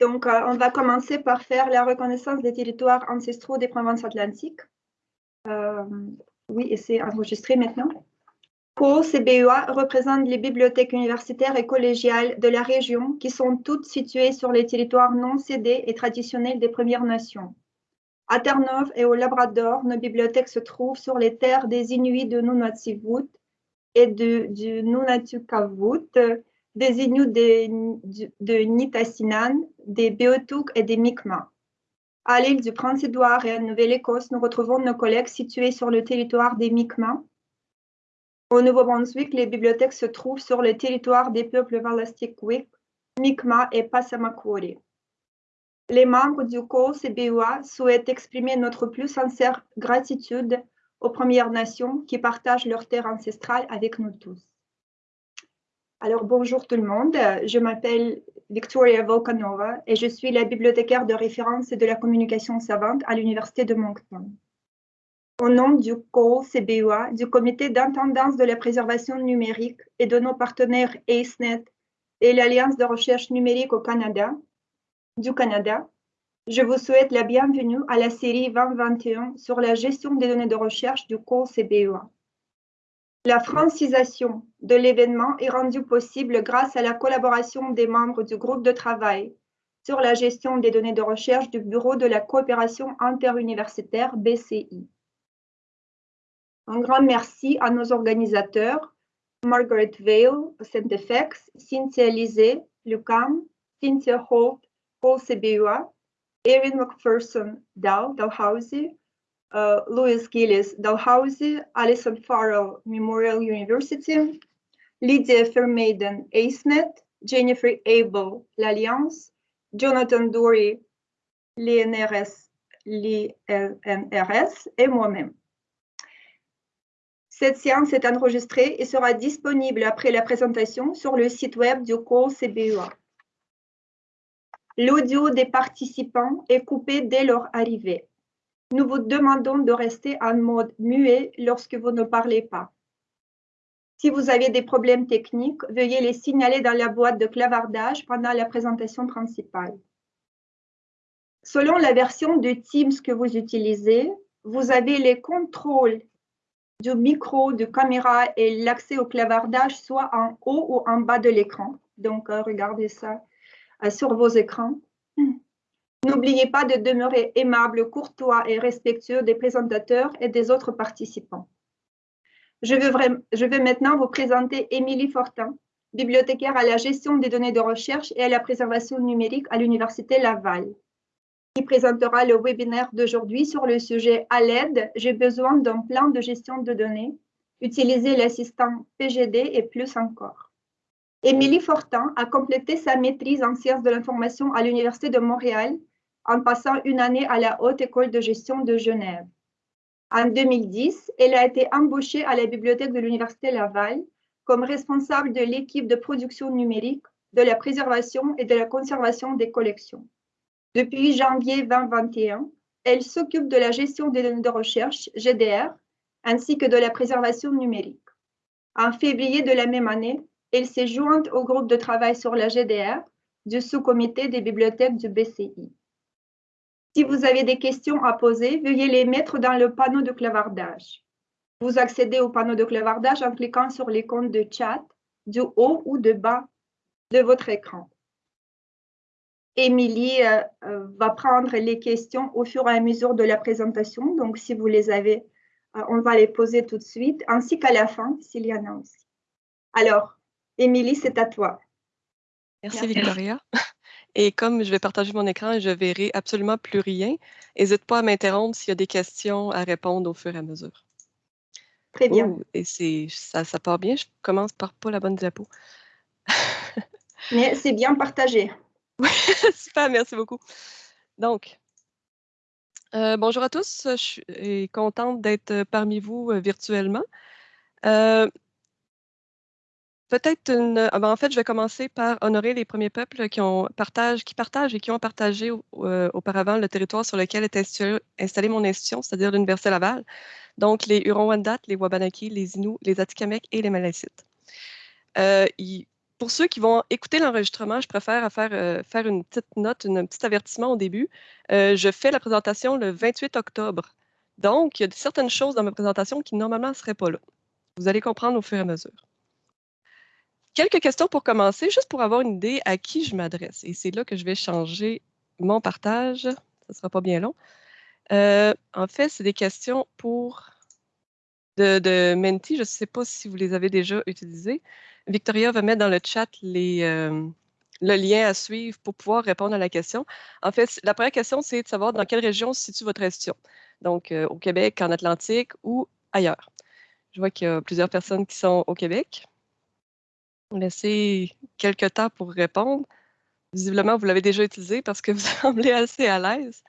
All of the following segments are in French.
Donc, euh, on va commencer par faire la reconnaissance des territoires ancestraux des provinces atlantiques. Euh, oui, et c'est enregistré maintenant. CBUA représente les bibliothèques universitaires et collégiales de la région qui sont toutes situées sur les territoires non cédés et traditionnels des Premières Nations. À Terre-Neuve et au Labrador, nos bibliothèques se trouvent sur les terres des Inuits de Nunatsiavut et de, du Nunatukavut, des Inuits de, de Nitassinan, des Beothuk et des Mi'kmaq. À l'île du Prince-Édouard et à Nouvelle-Écosse, nous retrouvons nos collègues situés sur le territoire des Mi'kmaq. Au Nouveau-Brunswick, les bibliothèques se trouvent sur le territoire des peuples Wik, Mi'kmaq et Passamaquoddy. Les membres du COCBUA souhaitent exprimer notre plus sincère gratitude aux Premières Nations qui partagent leur terre ancestrale avec nous tous. Alors, bonjour tout le monde. Je m'appelle Victoria Volkanova et je suis la bibliothécaire de référence de la communication savante à l'Université de Moncton. Au nom du COCBUA, du Comité d'intendance de la préservation numérique et de nos partenaires ACENET et l'Alliance de recherche numérique au Canada, du Canada. Je vous souhaite la bienvenue à la série 2021 sur la gestion des données de recherche du cours CBEA. La francisation de l'événement est rendue possible grâce à la collaboration des membres du groupe de travail sur la gestion des données de recherche du Bureau de la coopération interuniversitaire BCI. Un grand merci à nos organisateurs, Margaret Vale, Centefex, Cynthia Lisée, Lucam, Cynthia Holt Paul Sebua, Erin McPherson Dow, Dalhousie, Louis Gillis Dalhousie, Alison Farrell Memorial University, Lydia Fairmaiden ACENET, Jennifer Abel l'Alliance, Jonathan Dory l'INRS, l'INRS et moi-même. Cette séance est enregistrée et sera disponible après la présentation sur le site web du cours CBUA. L'audio des participants est coupé dès leur arrivée. Nous vous demandons de rester en mode muet lorsque vous ne parlez pas. Si vous avez des problèmes techniques, veuillez les signaler dans la boîte de clavardage pendant la présentation principale. Selon la version de Teams que vous utilisez, vous avez les contrôles du micro, de caméra et l'accès au clavardage soit en haut ou en bas de l'écran. Donc, euh, regardez ça euh, sur vos écrans. N'oubliez pas de demeurer aimable, courtois et respectueux des présentateurs et des autres participants. Je vais, maintenant vous présenter Émilie Fortin, bibliothécaire à la gestion des données de recherche et à la préservation numérique à l'Université Laval, qui présentera le webinaire d'aujourd'hui sur le sujet À l'aide, j'ai besoin d'un plan de gestion de données, utiliser l'assistant PGD et plus encore. Émilie Fortin a complété sa maîtrise en sciences de l'information à l'Université de Montréal en passant une année à la Haute École de gestion de Genève. En 2010, elle a été embauchée à la bibliothèque de l'Université Laval comme responsable de l'équipe de production numérique, de la préservation et de la conservation des collections. Depuis janvier 2021, elle s'occupe de la gestion des données de recherche, GDR, ainsi que de la préservation numérique. En février de la même année, elle s'est jointe au groupe de travail sur la GDR du sous-comité des bibliothèques du BCI. Si vous avez des questions à poser, veuillez les mettre dans le panneau de clavardage. Vous accédez au panneau de clavardage en cliquant sur l'icône de chat du haut ou de bas de votre écran. Émilie euh, euh, va prendre les questions au fur et à mesure de la présentation. Donc, si vous les avez, euh, on va les poser tout de suite, ainsi qu'à la fin, s'il y en a aussi. Alors, Émilie, c'est à toi. Merci, Victoria. Et comme je vais partager mon écran, je verrai absolument plus rien. N'hésite pas à m'interrompre s'il y a des questions à répondre au fur et à mesure. Très bien. Oh, et ça, ça part bien? Je commence par pas la bonne diapo. Mais c'est bien partagé. Oui, super, merci beaucoup. Donc, euh, bonjour à tous. Je suis contente d'être parmi vous euh, virtuellement. Euh, Ah ben, en fait, je vais commencer par honorer les premiers peuples qui, partagent, et qui ont partagé euh, auparavant le territoire sur lequel est installée mon institution, c'est-à-dire l'Université Laval. Donc, les Hurons-Wendat, les Wabanaki, les Inuits, les Atikamekw et les Malécites. Euh, pour ceux qui vont écouter l'enregistrement, je préfère faire, euh, faire une petite note, un petit avertissement au début. Euh, je fais la présentation le 28 octobre. Donc, il y a certaines choses dans ma présentation qui normalement ne seraient pas là. Vous allez comprendre au fur et à mesure. Quelques questions pour commencer, juste pour avoir une idée à qui je m'adresse. Et c'est là que je vais changer mon partage. Ça ne sera pas bien long. Euh, en fait, c'est des questions pour de, Menti. Je ne sais pas si vous les avez déjà utilisées. Victoria va mettre dans le chat euh, le lien à suivre pour pouvoir répondre à la question. En fait, la première question, c'est de savoir dans quelle région se situe votre institution. Donc, euh, au Québec, en Atlantique ou ailleurs. Je vois qu'il y a plusieurs personnes qui sont au Québec. Laissez quelques temps pour répondre. Visiblement, vous l'avez déjà utilisé parce que vous semblez assez à l'aise.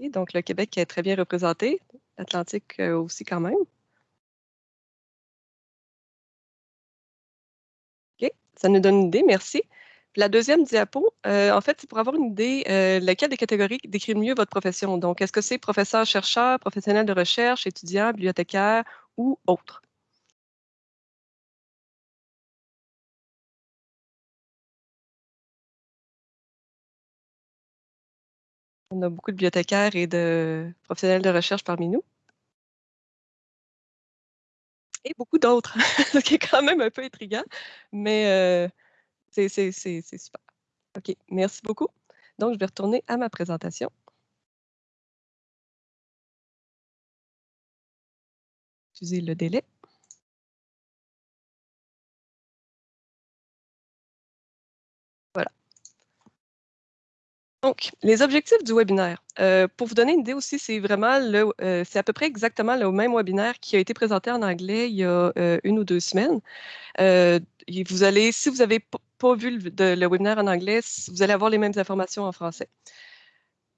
Donc, le Québec est très bien représenté, l'Atlantique euh, aussi quand même. OK, ça nous donne une idée, merci. la deuxième diapo, euh, en fait, c'est pour avoir une idée, euh, laquelle des catégories décrit mieux votre profession. Donc, est-ce que c'est professeur, chercheur, professionnel de recherche, étudiant, bibliothécaire ou autre? On a beaucoup de bibliothécaires et de professionnels de recherche parmi nous. Et beaucoup d'autres, ce qui est quand même un peu intriguant, mais euh, c'est super. OK, merci beaucoup. Donc, je vais retourner à ma présentation. Excusez le délai. Donc, les objectifs du webinaire. Euh, pour vous donner une idée aussi, c'est vraiment le, euh, c'est à peu près exactement le même webinaire qui a été présenté en anglais il y a euh, une ou deux semaines. vous allez, si vous n'avez pas vu le, le, webinaire en anglais, vous allez avoir les mêmes informations en français.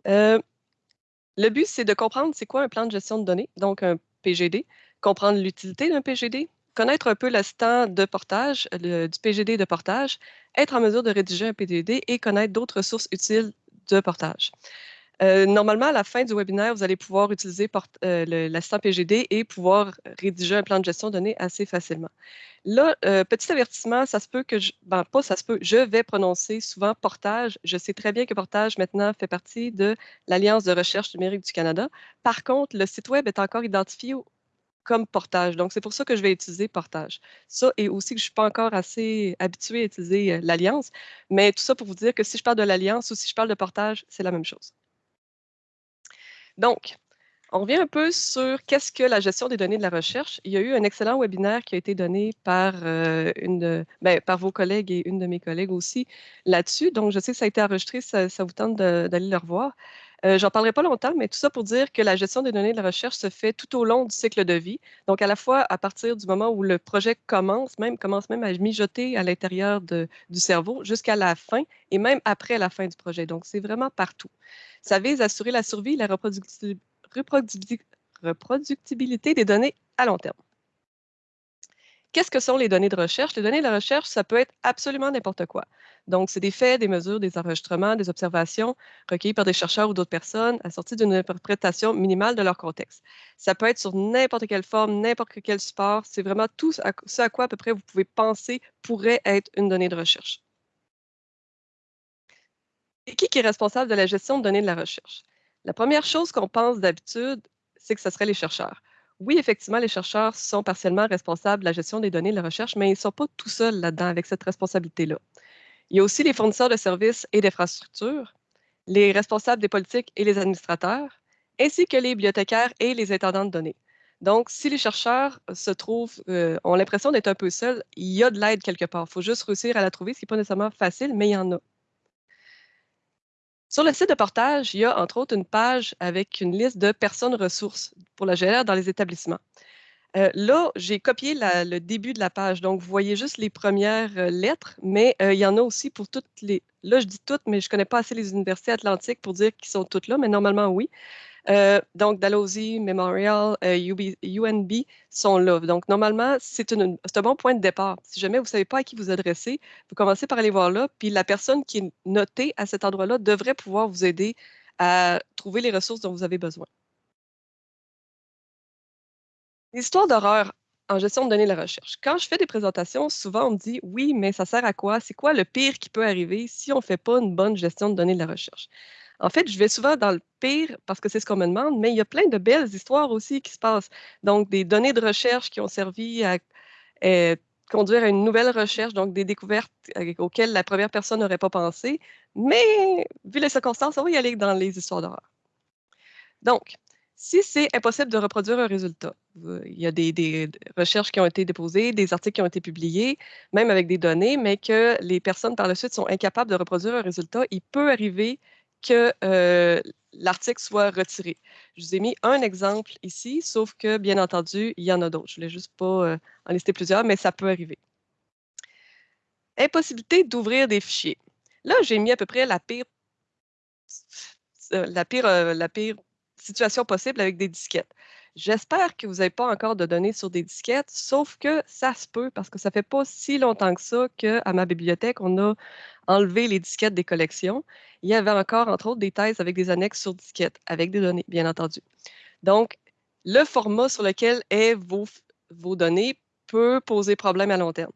le but, c'est de comprendre c'est quoi un plan de gestion de données, donc un PGD, comprendre l'utilité d'un PGD, connaître un peu l'assistant de portage, du PGD de portage, être en mesure de rédiger un PGD et connaître d'autres sources utiles de portage. Euh, normalement, à la fin du webinaire, vous allez pouvoir utiliser euh, l'assistant PGD et pouvoir rédiger un plan de gestion de données assez facilement. Là, euh, petit avertissement, ça se peut que je, ben, pas ça se peut, je vais prononcer souvent portage. Je sais très bien que portage maintenant fait partie de l'Alliance de recherche numérique du Canada. Par contre, le site web est encore identifié comme portage. Donc, c'est pour ça que je vais utiliser portage. Ça, et aussi que je ne suis pas encore assez habituée à utiliser l'Alliance. Mais tout ça pour vous dire que si je parle de l'Alliance ou si je parle de portage, c'est la même chose. Donc, on revient un peu sur qu'est-ce que la gestion des données de la recherche. Il y a eu un excellent webinaire qui a été donné par, une ben, par vos collègues et une de mes collègues aussi là-dessus. Donc, je sais que ça a été enregistré, ça, ça vous tente d'aller le revoir. Euh, j'en parlerai pas longtemps, mais tout ça pour dire que la gestion des données de la recherche se fait tout au long du cycle de vie. Donc, à la fois à partir du moment où le projet commence, même commence même à mijoter à l'intérieur du cerveau jusqu'à la fin et même après la fin du projet. Donc, c'est vraiment partout. Ça vise à assurer la survie et la reproductibilité des données à long terme. Qu'est-ce que sont les données de recherche? Les données de recherche, ça peut être absolument n'importe quoi. Donc, c'est des faits, des mesures, des enregistrements, des observations recueillies par des chercheurs ou d'autres personnes assorties d'une interprétation minimale de leur contexte. Ça peut être sur n'importe quelle forme, n'importe quel support. C'est vraiment tout ce à quoi à peu près vous pouvez penser pourrait être une donnée de recherche. Et qui est responsable de la gestion de données de la recherche? La première chose qu'on pense d'habitude, c'est que ce serait les chercheurs oui, effectivement, les chercheurs sont partiellement responsables de la gestion des données de la recherche, mais ils ne sont pas tout seuls là-dedans avec cette responsabilité-là. Il y a aussi les fournisseurs de services et d'infrastructures, les responsables des politiques et les administrateurs, ainsi que les bibliothécaires et les intendants de données. Donc, si les chercheurs se trouvent, euh, ont l'impression d'être un peu seuls, il y a de l'aide quelque part. Il faut juste réussir à la trouver, ce qui n'est pas nécessairement facile, mais il y en a. Sur le site de portage, il y a entre autres une page avec une liste de personnes ressources pour la gérer dans les établissements. Euh, là, j'ai copié le début de la page, donc vous voyez juste les premières euh, lettres, mais euh, il y en a aussi pour toutes les... Là, je dis toutes, mais je ne connais pas assez les universités atlantiques pour dire qu'ils sont toutes là, mais normalement, oui. Euh, donc, Dalhousie, Memorial, UNB euh, sont là. Donc, normalement, c'est un bon point de départ. Si jamais vous ne savez pas à qui vous adresser, vous commencez par aller voir là, puis la personne qui est notée à cet endroit-là devrait pouvoir vous aider à trouver les ressources dont vous avez besoin. L'histoire d'horreur. en gestion de données de la recherche. Quand je fais des présentations, souvent on me dit oui, mais ça sert à quoi? C'est quoi le pire qui peut arriver si on ne fait pas une bonne gestion de données de la recherche? En fait, je vais souvent dans le pire parce que c'est ce qu'on me demande, mais il y a plein de belles histoires aussi qui se passent. Donc, des données de recherche qui ont servi à euh, conduire à une nouvelle recherche, donc des découvertes euh, auxquelles la première personne n'aurait pas pensé. Mais, vu les circonstances, on va y aller dans les histoires d'horreur. Donc, si c'est impossible de reproduire un résultat, il y a des, recherches qui ont été déposées, des articles qui ont été publiés, même avec des données, mais que les personnes par la suite sont incapables de reproduire un résultat, il peut arriver que l'article soit retiré. Je vous ai mis un exemple ici, sauf que, bien entendu, il y en a d'autres. Je ne voulais juste pas en lister plusieurs, mais ça peut arriver. Impossibilité d'ouvrir des fichiers. Là, j'ai mis à peu près la pire, la pire, la pire situation possible avec des disquettes. J'espère que vous n'avez pas encore de données sur des disquettes, sauf que ça se peut parce que ça fait pas si longtemps que ça qu'à ma bibliothèque, on a enlevé les disquettes des collections. Il y avait encore, entre autres, des thèses avec des annexes sur disquettes, avec des données, bien entendu. Donc, le format sur lequel est vos, vos données peut poser problème à long terme.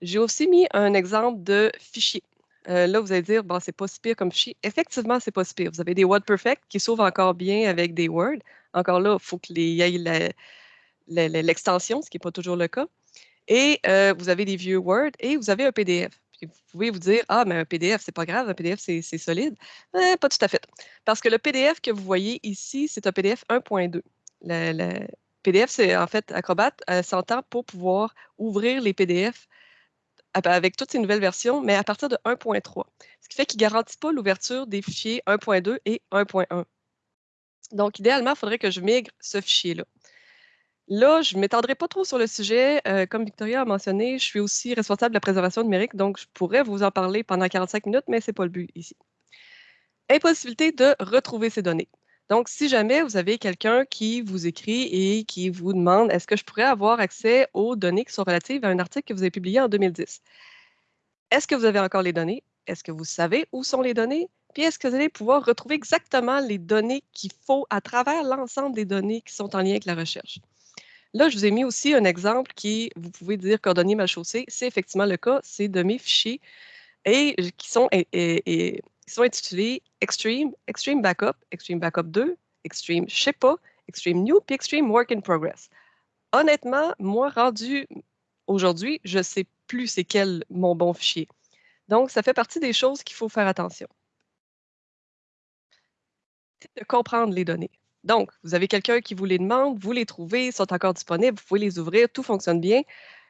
J'ai aussi mis un exemple de fichier. Euh, là, vous allez dire, bon, c'est pas si pire comme fichier. Effectivement, c'est pas si pire. Vous avez des WordPerfect qui s'ouvrent encore bien avec des Word. Encore là, il faut qu'il y ait l'extension, ce qui n'est pas toujours le cas. Et euh, vous avez des vieux Word et vous avez un PDF. vous pouvez vous dire, ah, mais un PDF, c'est pas grave, un PDF, c'est solide. Eh, pas tout à fait. Parce que le PDF que vous voyez ici, c'est un PDF 1.2. Le, PDF, c'est en fait Acrobat euh, s'entend pour pouvoir ouvrir les PDF avec toutes ces nouvelles versions, mais à partir de 1.3. Ce qui fait qu'il ne garantit pas l'ouverture des fichiers 1.2 et 1.1. Donc, idéalement, il faudrait que je migre ce fichier-là. Là, je ne m'étendrai pas trop sur le sujet. Euh, comme Victoria a mentionné, je suis aussi responsable de la préservation numérique, donc je pourrais vous en parler pendant 45 minutes, mais ce n'est pas le but ici. Impossibilité de retrouver ces données. Donc, si jamais vous avez quelqu'un qui vous écrit et qui vous demande est-ce que je pourrais avoir accès aux données qui sont relatives à un article que vous avez publié en 2010, est-ce que vous avez encore les données? Est-ce que vous savez où sont les données? Puis est-ce que vous allez pouvoir retrouver exactement les données qu'il faut à travers l'ensemble des données qui sont en lien avec la recherche? Là, je vous ai mis aussi un exemple qui, vous pouvez dire cordonnier mal chaussé. C'est effectivement le cas. C'est de mes fichiers et qui sont qui sont intitulés Extreme, Extreme Backup, Extreme Backup 2, Extreme je sais pas, Extreme New, puis Extreme Work in Progress. Honnêtement, moi, rendu aujourd'hui, je ne sais plus c'est quel mon bon fichier. Donc, ça fait partie des choses qu'il faut faire attention. De comprendre les données. Donc, vous avez quelqu'un qui vous les demande, vous les trouvez, ils sont encore disponibles, vous pouvez les ouvrir, tout fonctionne bien.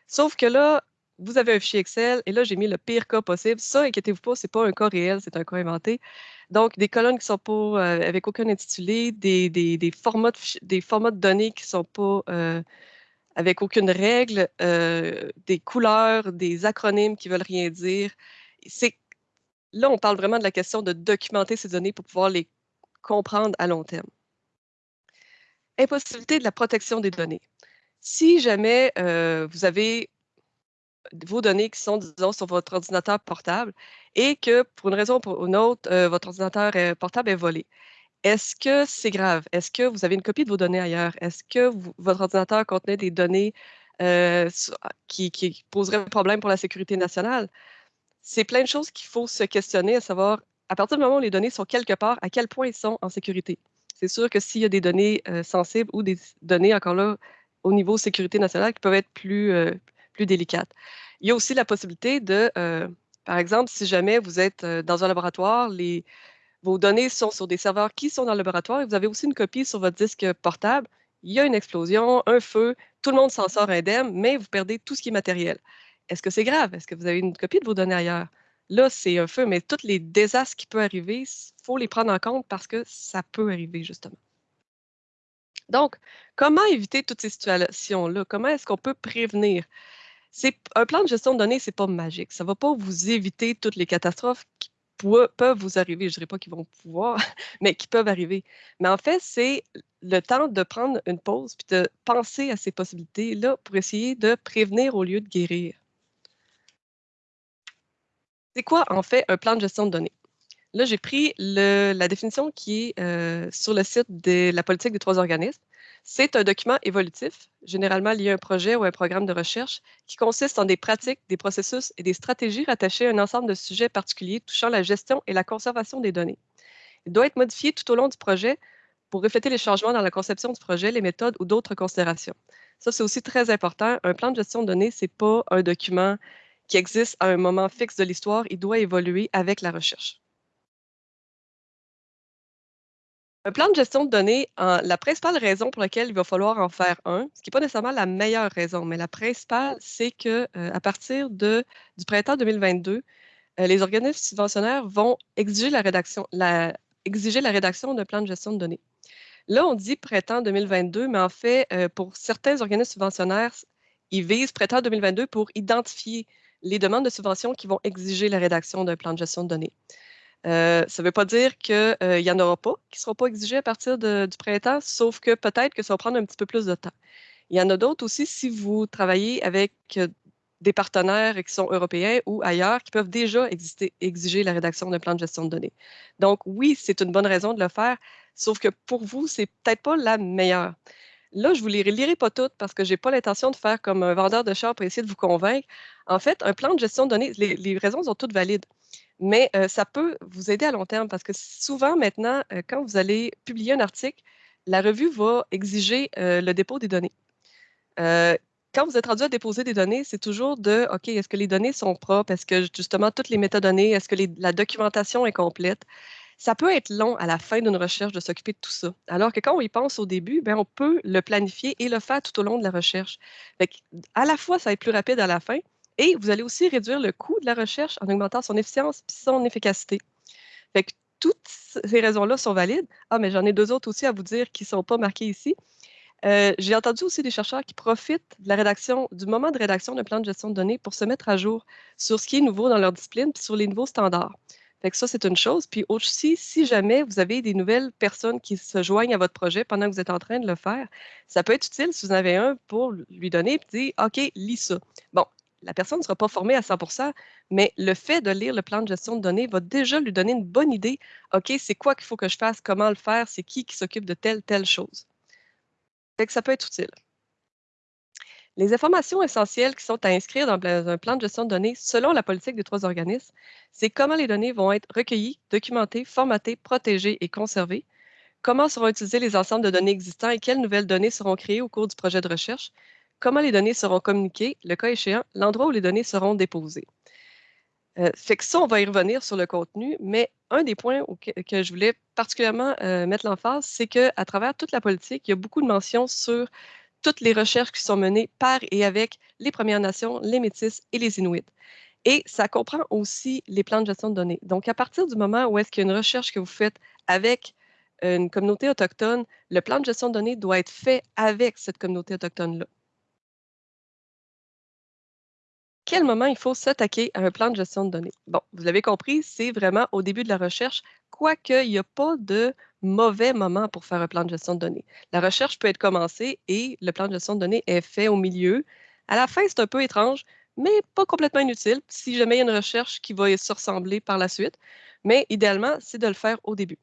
Sauf que là, vous avez un fichier Excel et là, j'ai mis le pire cas possible. Ça, inquiétez-vous pas, ce n'est pas un cas réel, c'est un cas inventé. Donc, des colonnes qui sont pas euh, avec aucun intitulé, des, des, formats de, des formats de données qui ne sont pas euh, avec aucune règle, euh, des couleurs, des acronymes qui ne veulent rien dire. Là, on parle vraiment de la question de documenter ces données pour pouvoir les comprendre à long terme. Impossibilité de la protection des données. Si jamais vous avez vos données qui sont, disons, sur votre ordinateur portable et que pour une raison ou pour une autre, euh, votre ordinateur portable est volé. Est-ce que c'est grave? Est-ce que vous avez une copie de vos données ailleurs? Est-ce que votre ordinateur contenait des données euh, qui, qui, poseraient problème pour la sécurité nationale? C'est plein de choses qu'il faut se questionner, à savoir, à partir du moment où les données sont quelque part, à quel point ils sont en sécurité? C'est sûr que s'il y a des données euh, sensibles ou des données, encore là, au niveau sécurité nationale, qui peuvent être plus, plus délicate. Il y a aussi la possibilité de, euh, par exemple, si jamais vous êtes euh, dans un laboratoire, vos données sont sur des serveurs qui sont dans le laboratoire et vous avez aussi une copie sur votre disque portable, il y a une explosion, un feu, tout le monde s'en sort indemne, mais vous perdez tout ce qui est matériel. Est-ce que c'est grave? Est-ce que vous avez une copie de vos données ailleurs? Là, c'est un feu, mais tous les désastres qui peuvent arriver, il faut les prendre en compte parce que ça peut arriver, justement. Donc, comment éviter toutes ces situations-là? Comment est-ce qu'on peut prévenir? un plan de gestion de données, c'est pas magique. Ça va pas vous éviter toutes les catastrophes qui peuvent vous arriver. Je dirais pas qu'ils vont pouvoir, mais qui peuvent arriver. Mais en fait, c'est le temps de prendre une pause puis de penser à ces possibilités-là pour essayer de prévenir au lieu de guérir. C'est quoi, en fait, un plan de gestion de données? Là, j'ai pris la définition qui est euh, sur le site de la politique des trois organismes. C'est un document évolutif, généralement lié à un projet ou un programme de recherche, qui consiste en des pratiques, des processus et des stratégies rattachées à un ensemble de sujets particuliers touchant la gestion et la conservation des données. Il doit être modifié tout au long du projet pour refléter les changements dans la conception du projet, les méthodes ou d'autres considérations. Ça, c'est aussi très important. Un plan de gestion de données, ce n'est pas un document qui existe à un moment fixe de l'histoire. Il doit évoluer avec la recherche. Un plan de gestion de données, la principale raison pour laquelle il va falloir en faire un, ce qui n'est pas nécessairement la meilleure raison, mais la principale, c'est que euh, à partir de, du printemps 2022, euh, les organismes subventionnaires vont exiger la rédaction, exiger la rédaction d'un plan de gestion de données. Là, on dit printemps 2022, mais en fait, euh, pour certains organismes subventionnaires, ils visent printemps 2022 pour identifier les demandes de subvention qui vont exiger la rédaction d'un plan de gestion de données. Euh, ça ne veut pas dire qu'il n'y en aura pas qui ne seront pas exigés à partir du printemps, sauf que peut-être que ça va prendre un petit peu plus de temps. Il y en a d'autres aussi si vous travaillez avec euh, des partenaires qui sont européens ou ailleurs qui peuvent déjà exiger la rédaction d'un plan de gestion de données. Donc oui, c'est une bonne raison de le faire, sauf que pour vous, c'est peut-être pas la meilleure. Là, je ne vous les lirai pas toutes parce que je n'ai pas l'intention de faire comme un vendeur de chars pour essayer de vous convaincre. En fait, un plan de gestion de données, les raisons sont toutes valides mais ça peut vous aider à long terme parce que souvent maintenant, quand vous allez publier un article, la revue va exiger le dépôt des données. quand vous êtes rendu à déposer des données, c'est toujours de OK, est-ce que les données sont propres? Est-ce que justement toutes les métadonnées, est-ce que la documentation est complète? Ça peut être long à la fin d'une recherche de s'occuper de tout ça. Alors que quand on y pense au début, ben, on peut le planifier et le faire tout au long de la recherche. à la fois, ça va être plus rapide à la fin, et vous allez aussi réduire le coût de la recherche en augmentant son efficience et son efficacité. Fait que toutes ces raisons-là sont valides. Ah, mais j'en ai deux autres aussi à vous dire qui ne sont pas marquées ici. Euh, j'ai entendu aussi des chercheurs qui profitent de la rédaction, du moment de rédaction d'un plan de gestion de données pour se mettre à jour sur ce qui est nouveau dans leur discipline puis sur les nouveaux standards. Fait que ça, c'est une chose. Puis aussi, si jamais vous avez des nouvelles personnes qui se joignent à votre projet pendant que vous êtes en train de le faire, ça peut être utile si vous en avez un pour lui donner et dire OK, lis ça. Bon, la personne ne sera pas formée à 100% mais le fait de lire le plan de gestion de données va déjà lui donner une bonne idée. OK, c'est quoi qu'il faut que je fasse, comment le faire, c'est qui qui s'occupe de telle, telle chose. Ça peut être utile. Les informations essentielles qui sont à inscrire dans un plan de gestion de données selon la politique des trois organismes, c'est comment les données vont être recueillies, documentées, formatées, protégées et conservées, comment seront utilisés les ensembles de données existants et quelles nouvelles données seront créées au cours du projet de recherche, comment les données seront communiquées, le cas échéant, l'endroit où les données seront déposées. Euh, que ça, on va y revenir sur le contenu, mais un des points que je voulais particulièrement euh, mettre l'emphase, c'est qu'à travers toute la politique, il y a beaucoup de mentions sur toutes les recherches qui sont menées par et avec les Premières Nations, les Métis et les Inuits. Et ça comprend aussi les plans de gestion de données. Donc, à partir du moment où est-ce qu'il y a une recherche que vous faites avec une communauté autochtone, le plan de gestion de données doit être fait avec cette communauté autochtone-là. quel moment il faut s'attaquer à un plan de gestion de données? Bon, vous l'avez compris, c'est vraiment au début de la recherche, quoique il n'y a pas de mauvais moment pour faire un plan de gestion de données. La recherche peut être commencée et le plan de gestion de données est fait au milieu. À la fin, c'est un peu étrange, mais pas complètement inutile si jamais il y a une recherche qui va se ressembler par la suite. Mais idéalement, c'est de le faire au début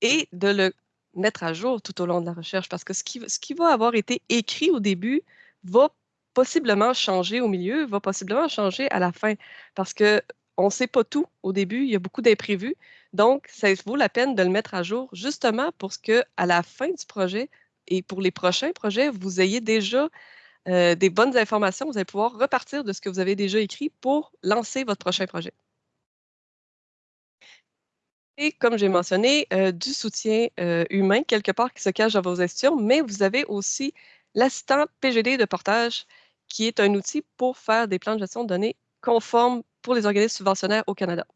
et de le mettre à jour tout au long de la recherche parce que ce qui, ce qui va avoir été écrit au début va possiblement changer au milieu, va possiblement changer à la fin parce que on ne sait pas tout au début, il y a beaucoup d'imprévus. Donc, ça vaut la peine de le mettre à jour justement pour que à la fin du projet et pour les prochains projets, vous ayez déjà euh, des bonnes informations. Vous allez pouvoir repartir de ce que vous avez déjà écrit pour lancer votre prochain projet. Et comme j'ai mentionné, euh, du soutien euh, humain quelque part qui se cache dans vos institutions, mais vous avez aussi l'assistant PGD de portage qui est un outil pour faire des plans de gestion de données conformes pour les organismes subventionnaires au Canada.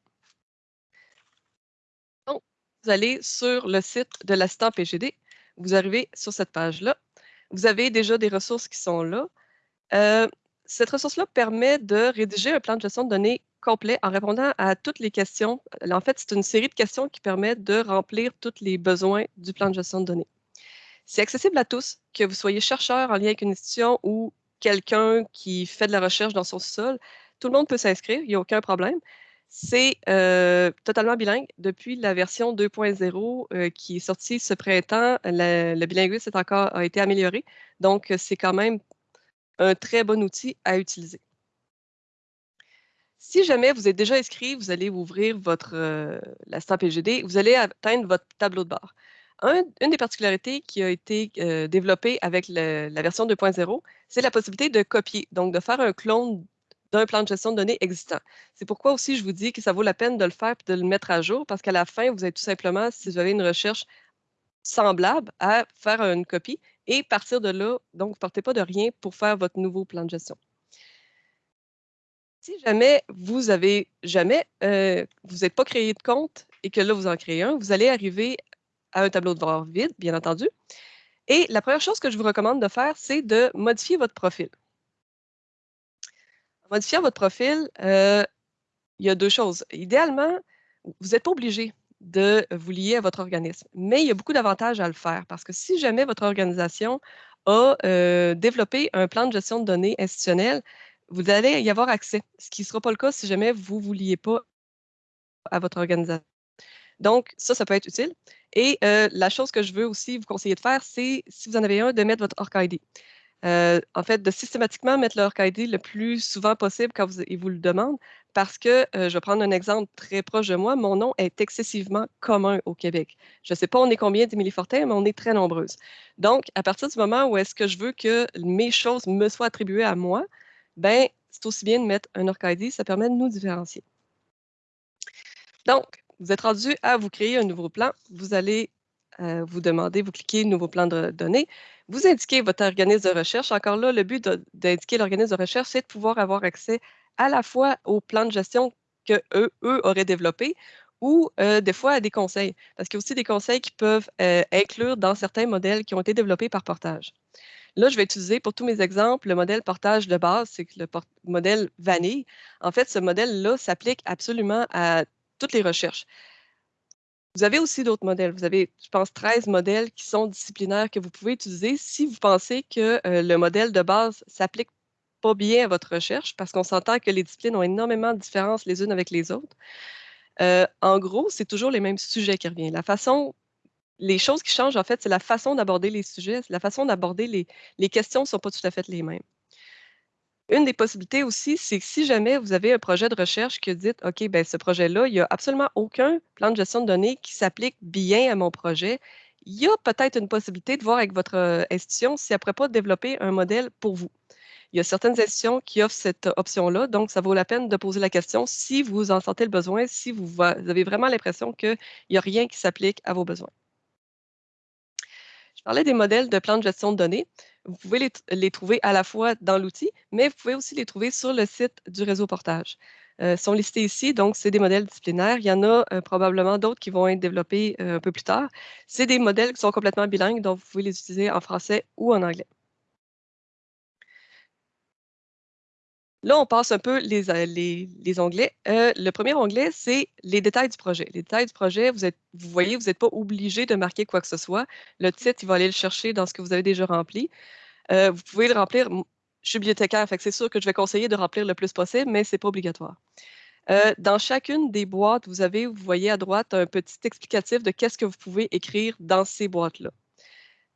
Vous allez sur le site de l'assistant PGD, vous arrivez sur cette page-là. Vous avez déjà des ressources qui sont là. Euh, cette ressource-là permet de rédiger un plan de gestion de données complet en répondant à toutes les questions. En fait, c'est une série de questions qui permettent de remplir tous les besoins du plan de gestion de données. C'est accessible à tous, que vous soyez chercheur en lien avec une institution ou quelqu'un qui fait de la recherche dans son sol, tout le monde peut s'inscrire, il n'y a aucun problème. C'est euh, totalement bilingue. Depuis la version 2.0 euh, qui est sortie ce printemps, le bilinguisme encore, a été amélioré. Donc, c'est quand même un très bon outil à utiliser. Si jamais vous êtes déjà inscrit, vous allez ouvrir votre euh, l'instant PGD, vous allez atteindre votre tableau de bord. une des particularités qui a été développée avec la version 2.0, c'est la possibilité de copier, donc de faire un clone d'un plan de gestion de données existant. C'est pourquoi aussi je vous dis que ça vaut la peine de le faire et de le mettre à jour parce qu'à la fin, vous avez tout simplement, si vous avez une recherche semblable, à faire une copie et partir de là, donc vous ne partez pas de rien pour faire votre nouveau plan de gestion. Si jamais vous avez jamais, euh, vous n'êtes pas créé de compte et que là, vous en créez un, vous allez arriver à un tableau de bord vide, bien entendu. Et la première chose que je vous recommande de faire, c'est de modifier votre profil. Modifiant votre profil, euh, il y a deux choses. Idéalement, vous n'êtes pas obligé de vous lier à votre organisme, mais il y a beaucoup d'avantages à le faire parce que si jamais votre organisation a euh, développé un plan de gestion de données institutionnel, vous allez y avoir accès, ce qui ne sera pas le cas si jamais vous ne vous liez pas à votre organisation. Donc, ça, ça peut être utile. Et euh, la chose que je veux aussi vous conseiller de faire, c'est, si vous en avez un, de mettre votre ORC-ID. Euh, en fait, de systématiquement mettre leur ID le plus souvent possible quand vous, ils vous le demandent, parce que, euh, je vais prendre un exemple très proche de moi, mon nom est excessivement commun au Québec. Je ne sais pas on est combien d'Émilie Fortin, mais on est très nombreuses. Donc, à partir du moment où est-ce que je veux que mes choses me soient attribuées à moi, ben, c'est aussi bien de mettre un ORC ID, ça permet de nous différencier. Donc, vous êtes rendu à vous créer un nouveau plan. Vous allez euh, vous demander, vous cliquez Nouveau plan de données. Vous indiquez votre organisme de recherche. Encore là, le but d'indiquer l'organisme de recherche, c'est de pouvoir avoir accès à la fois au plan de gestion que eux, auraient développé ou euh, des fois à des conseils. Parce qu'il y a aussi des conseils qui peuvent euh, inclure dans certains modèles qui ont été développés par portage. Là, je vais utiliser pour tous mes exemples le modèle portage de base, c'est le modèle vanille. En fait, ce modèle-là s'applique absolument à toutes les recherches. Vous avez aussi d'autres modèles. Vous avez, je pense, 13 modèles qui sont disciplinaires que vous pouvez utiliser si vous pensez que euh, le modèle de base s'applique pas bien à votre recherche, parce qu'on s'entend que les disciplines ont énormément de différences les unes avec les autres. Euh, en gros, c'est toujours les mêmes sujets qui reviennent. La façon, les choses qui changent, en fait, c'est la façon d'aborder les sujets, la façon d'aborder les, les questions ne sont pas tout à fait les mêmes. Une des possibilités aussi, c'est que si jamais vous avez un projet de recherche que dit, OK, ben ce projet-là, il n'y a absolument aucun plan de gestion de données qui s'applique bien à mon projet, il y a peut-être une possibilité de voir avec votre euh, institution si elle ne pourrait pas développer un modèle pour vous. Il y a certaines institutions qui offrent cette option-là, donc ça vaut la peine de poser la question si vous en sentez le besoin, si vous avez vraiment l'impression qu'il n'y a rien qui s'applique à vos besoins. Parlais des modèles de plan de gestion de données. Vous pouvez les, trouver à la fois dans l'outil, mais vous pouvez aussi les trouver sur le site du réseau Portage. Euh, sont listés ici, donc c'est des modèles disciplinaires. Il y en a euh, probablement d'autres qui vont être développés euh, un peu plus tard. C'est des modèles qui sont complètement bilingues, donc vous pouvez les utiliser en français ou en anglais. Là, on passe un peu les, euh, les, onglets. Euh, le premier onglet, c'est les détails du projet. Les détails du projet, vous, voyez, vous n'êtes pas obligé de marquer quoi que ce soit. Le titre, il va aller le chercher dans ce que vous avez déjà rempli. Euh, vous pouvez le remplir. Je suis bibliothécaire, c'est sûr que je vais conseiller de remplir le plus possible, mais ce n'est pas obligatoire. dans chacune des boîtes, vous avez, vous voyez à droite, un petit explicatif de qu'est-ce que vous pouvez écrire dans ces boîtes-là.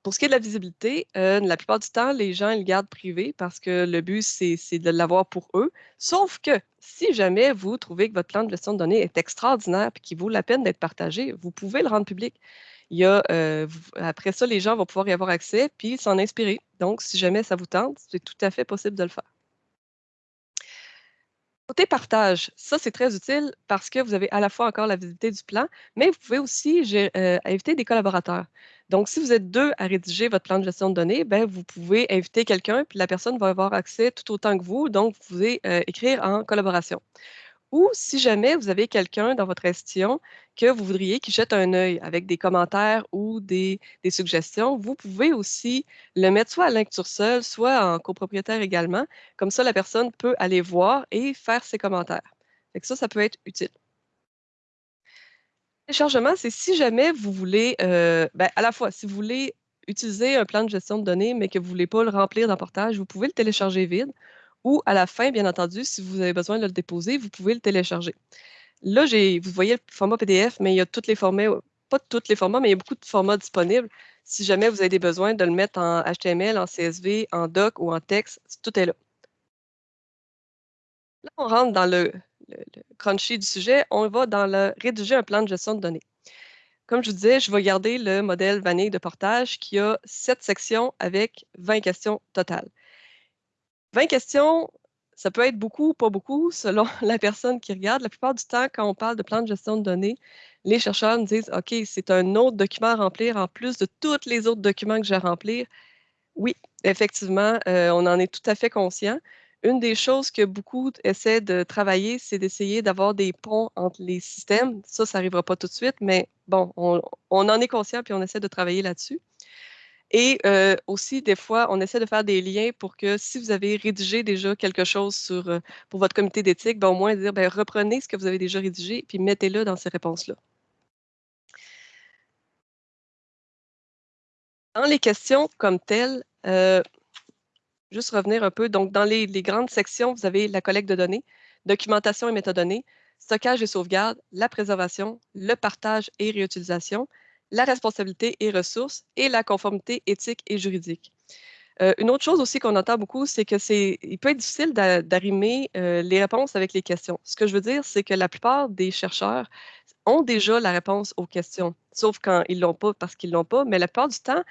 Pour ce qui est de la visibilité, euh, la plupart du temps, les gens le gardent privé parce que le but, c'est de l'avoir pour eux. Sauf que si jamais vous trouvez que votre plan de gestion de données est extraordinaire et qu'il vaut la peine d'être partagé, vous pouvez le rendre public. Euh, après ça, les gens vont pouvoir y avoir accès puis s'en inspirer. Donc, si jamais ça vous tente, c'est tout à fait possible de le faire. Côté partage, ça c'est très utile parce que vous avez à la fois encore la visibilité du plan, mais vous pouvez aussi euh, inviter des collaborateurs. Donc, si vous êtes deux à rédiger votre plan de gestion de données, ben, vous pouvez inviter quelqu'un, puis la personne va avoir accès tout autant que vous. Donc, vous pouvez euh, écrire en collaboration. Ou si jamais vous avez quelqu'un dans votre institution que vous voudriez qu'il jette un œil avec des commentaires ou des, suggestions, vous pouvez aussi le mettre soit à lecture seule, soit en copropriétaire également. Comme ça, la personne peut aller voir et faire ses commentaires. ça, ça peut être utile. Téléchargement, c'est si jamais vous voulez, euh, ben, à la fois, si vous voulez utiliser un plan de gestion de données, mais que vous ne voulez pas le remplir dans Portage, vous pouvez le télécharger vide ou à la fin, bien entendu, si vous avez besoin de le déposer, vous pouvez le télécharger. Là, vous voyez le format PDF, mais il y a tous les formats, pas tous les formats, mais il y a beaucoup de formats disponibles. Si jamais vous avez des besoins de le mettre en HTML, en CSV, en doc ou en texte, tout est là. Là, on rentre dans le, crunchy du sujet. On va dans le rédiger un plan de gestion de données. Comme je vous disais, je vais garder le modèle vanille de portage qui a sept sections avec 20 questions totales. 20 questions, ça peut être beaucoup ou pas beaucoup selon la personne qui regarde. La plupart du temps, quand on parle de plan de gestion de données, les chercheurs nous disent OK, c'est un autre document à remplir en plus de tous les autres documents que j'ai à remplir. Oui, effectivement, euh, on en est tout à fait conscient. Une des choses que beaucoup essaient de travailler, c'est d'essayer d'avoir des ponts entre les systèmes. Ça, ça n'arrivera pas tout de suite, mais bon, on, en est conscient puis on essaie de travailler là-dessus. Et aussi, des fois, on essaie de faire des liens pour que si vous avez rédigé déjà quelque chose sur, pour votre comité d'éthique, ben, au moins dire, ben, reprenez ce que vous avez déjà rédigé puis mettez-le dans ces réponses-là. Dans les questions comme telles, juste revenir un peu. Donc, dans les, grandes sections, vous avez la collecte de données, documentation et métadonnées, stockage et sauvegarde, la préservation, le partage et réutilisation, la responsabilité et ressources et la conformité éthique et juridique. Euh, une autre chose aussi qu'on entend beaucoup, c'est que c'est, il peut être difficile d'arrimer euh, les réponses avec les questions. Ce que je veux dire, c'est que la plupart des chercheurs ont déjà la réponse aux questions, sauf quand ils l'ont pas parce qu'ils l'ont pas, mais la plupart du temps,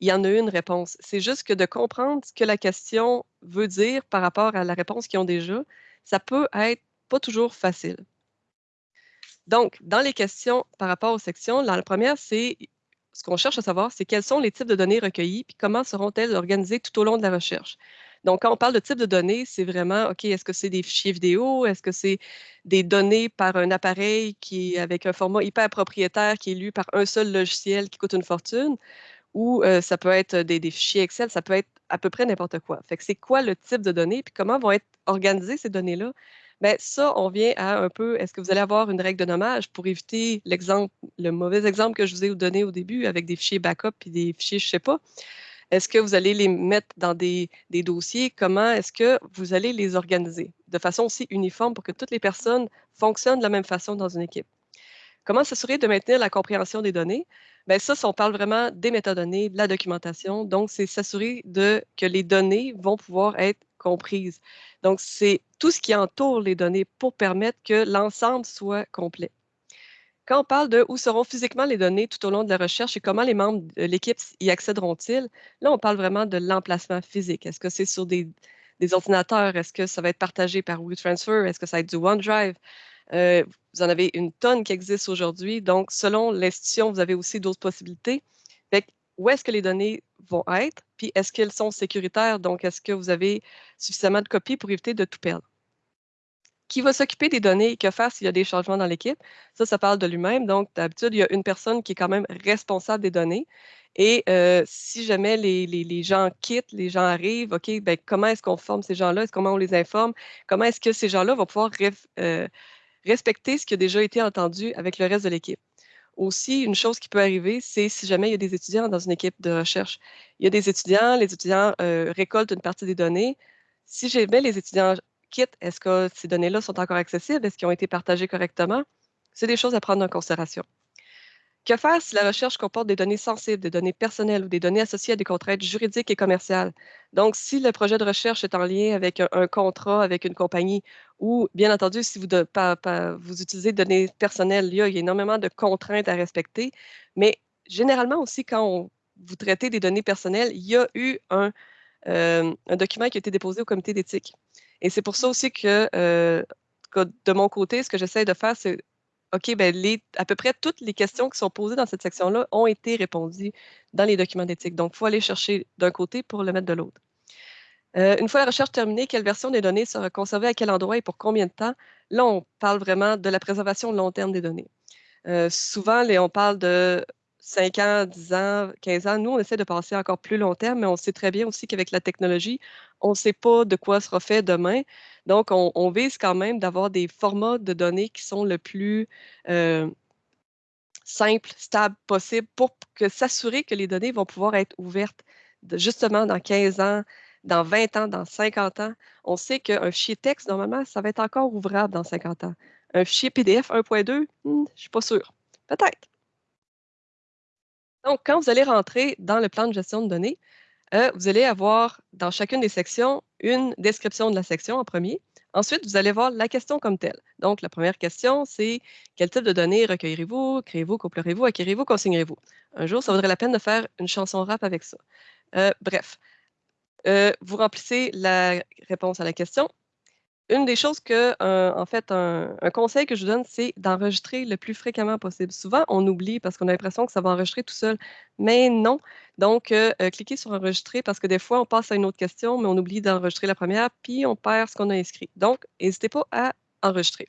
il y en a une réponse. C'est juste que de comprendre ce que la question veut dire par rapport à la réponse qu'ils ont déjà, ça peut être pas toujours facile. Donc, dans les questions par rapport aux sections, la première, c'est ce qu'on cherche à savoir, c'est quels sont les types de données recueillis, puis comment seront-elles organisées tout au long de la recherche. Donc, quand on parle de type de données, c'est vraiment, OK, est-ce que c'est des fichiers vidéo? Est-ce que c'est des données par un appareil qui est avec un format hyper propriétaire qui est lu par un seul logiciel qui coûte une fortune? ou ça peut être des, fichiers Excel, ça peut être à peu près n'importe quoi. Fait que c'est quoi le type de données, puis comment vont être organisées ces données-là? Bien, ça, on vient à un peu, est-ce que vous allez avoir une règle de nommage pour éviter l'exemple, le mauvais exemple que je vous ai donné au début avec des fichiers backup et des fichiers, je ne sais pas. Est-ce que vous allez les mettre dans des, dossiers? Comment est-ce que vous allez les organiser de façon aussi uniforme pour que toutes les personnes fonctionnent de la même façon dans une équipe? Comment s'assurer de maintenir la compréhension des données? Bien, ça, on parle vraiment des métadonnées, de la documentation. Donc, c'est s'assurer que les données vont pouvoir être Donc, c'est tout ce qui entoure les données pour permettre que l'ensemble soit complet. Quand on parle de où seront physiquement les données tout au long de la recherche et comment les membres de l'équipe y accéderont-ils, là, on parle vraiment de l'emplacement physique. Est-ce que c'est sur des, ordinateurs? Est-ce que ça va être partagé par WeTransfer? Est-ce que ça va être du OneDrive? Euh, vous en avez une tonne qui existe aujourd'hui. Donc, selon l'institution, vous avez aussi d'autres possibilités. où est-ce que les données vont être? Puis, est-ce qu'elles sont sécuritaires? Donc, est-ce que vous avez suffisamment de copies pour éviter de tout perdre? Qui va s'occuper des données et que faire s'il y a des changements dans l'équipe? Ça, ça parle de lui-même. Donc, d'habitude, il y a une personne qui est quand même responsable des données. Et euh, si jamais les, gens quittent, les gens arrivent, OK, ben, comment est-ce qu'on forme ces gens-là? Comment on les informe? Comment est-ce que ces gens-là vont pouvoir euh, respecter ce qui a déjà été entendu avec le reste de l'équipe? Aussi, une chose qui peut arriver, c'est si jamais il y a des étudiants dans une équipe de recherche. Il y a des étudiants, les étudiants euh, récoltent une partie des données. Si jamais les étudiants quittent, est-ce que ces données-là sont encore accessibles? Est-ce qu'ils ont été partagées correctement? C'est des choses à prendre en considération. Que faire si la recherche comporte des données sensibles, des données personnelles ou des données associées à des contraintes juridiques et commerciales? Donc, si le projet de recherche est en lien avec un, contrat avec une compagnie ou, bien entendu, si vous, vous utilisez des données personnelles, il y, a, énormément de contraintes à respecter. Mais généralement aussi, quand vous traitez des données personnelles, il y a eu un, euh, document qui a été déposé au comité d'éthique. Et c'est pour ça aussi que, euh, que de mon côté, ce que j'essaie de faire, c'est OK, ben à peu près toutes les questions qui sont posées dans cette section-là ont été répondues dans les documents d'éthique. Donc, il faut aller chercher d'un côté pour le mettre de l'autre. Euh, une fois la recherche terminée, quelle version des données sera conservée à quel endroit et pour combien de temps? Là, on parle vraiment de la préservation long terme des données. Euh, souvent, on parle de 5 ans, 10 ans, 15 ans. Nous, on essaie de passer encore plus long terme, mais on sait très bien aussi qu'avec la technologie, on ne sait pas de quoi sera fait demain. Donc, on, vise quand même d'avoir des formats de données qui sont le plus euh, simples, stables possible pour s'assurer que les données vont pouvoir être ouvertes justement dans 15 ans, dans 20 ans, dans 50 ans. On sait qu'un fichier texte, normalement, ça va être encore ouvrable dans 50 ans. Un fichier PDF 1.2, hmm, je ne suis pas sûre. Peut-être. Donc, quand vous allez rentrer dans le plan de gestion de données, euh, vous allez avoir dans chacune des sections une description de la section en premier. Ensuite, vous allez voir la question comme telle. Donc, la première question, c'est quel type de données recueillerez-vous, créez-vous, couplerez-vous, acquérez-vous, consignerez-vous? Un jour, ça vaudrait la peine de faire une chanson rap avec ça. Euh, bref, euh, vous remplissez la réponse à la question une des choses que, euh, en fait, un, conseil que je vous donne, c'est d'enregistrer le plus fréquemment possible. Souvent, on oublie parce qu'on a l'impression que ça va enregistrer tout seul, mais non. Donc, euh, euh, cliquez sur enregistrer parce que des fois, on passe à une autre question, mais on oublie d'enregistrer la première, puis on perd ce qu'on a inscrit. Donc, n'hésitez pas à enregistrer.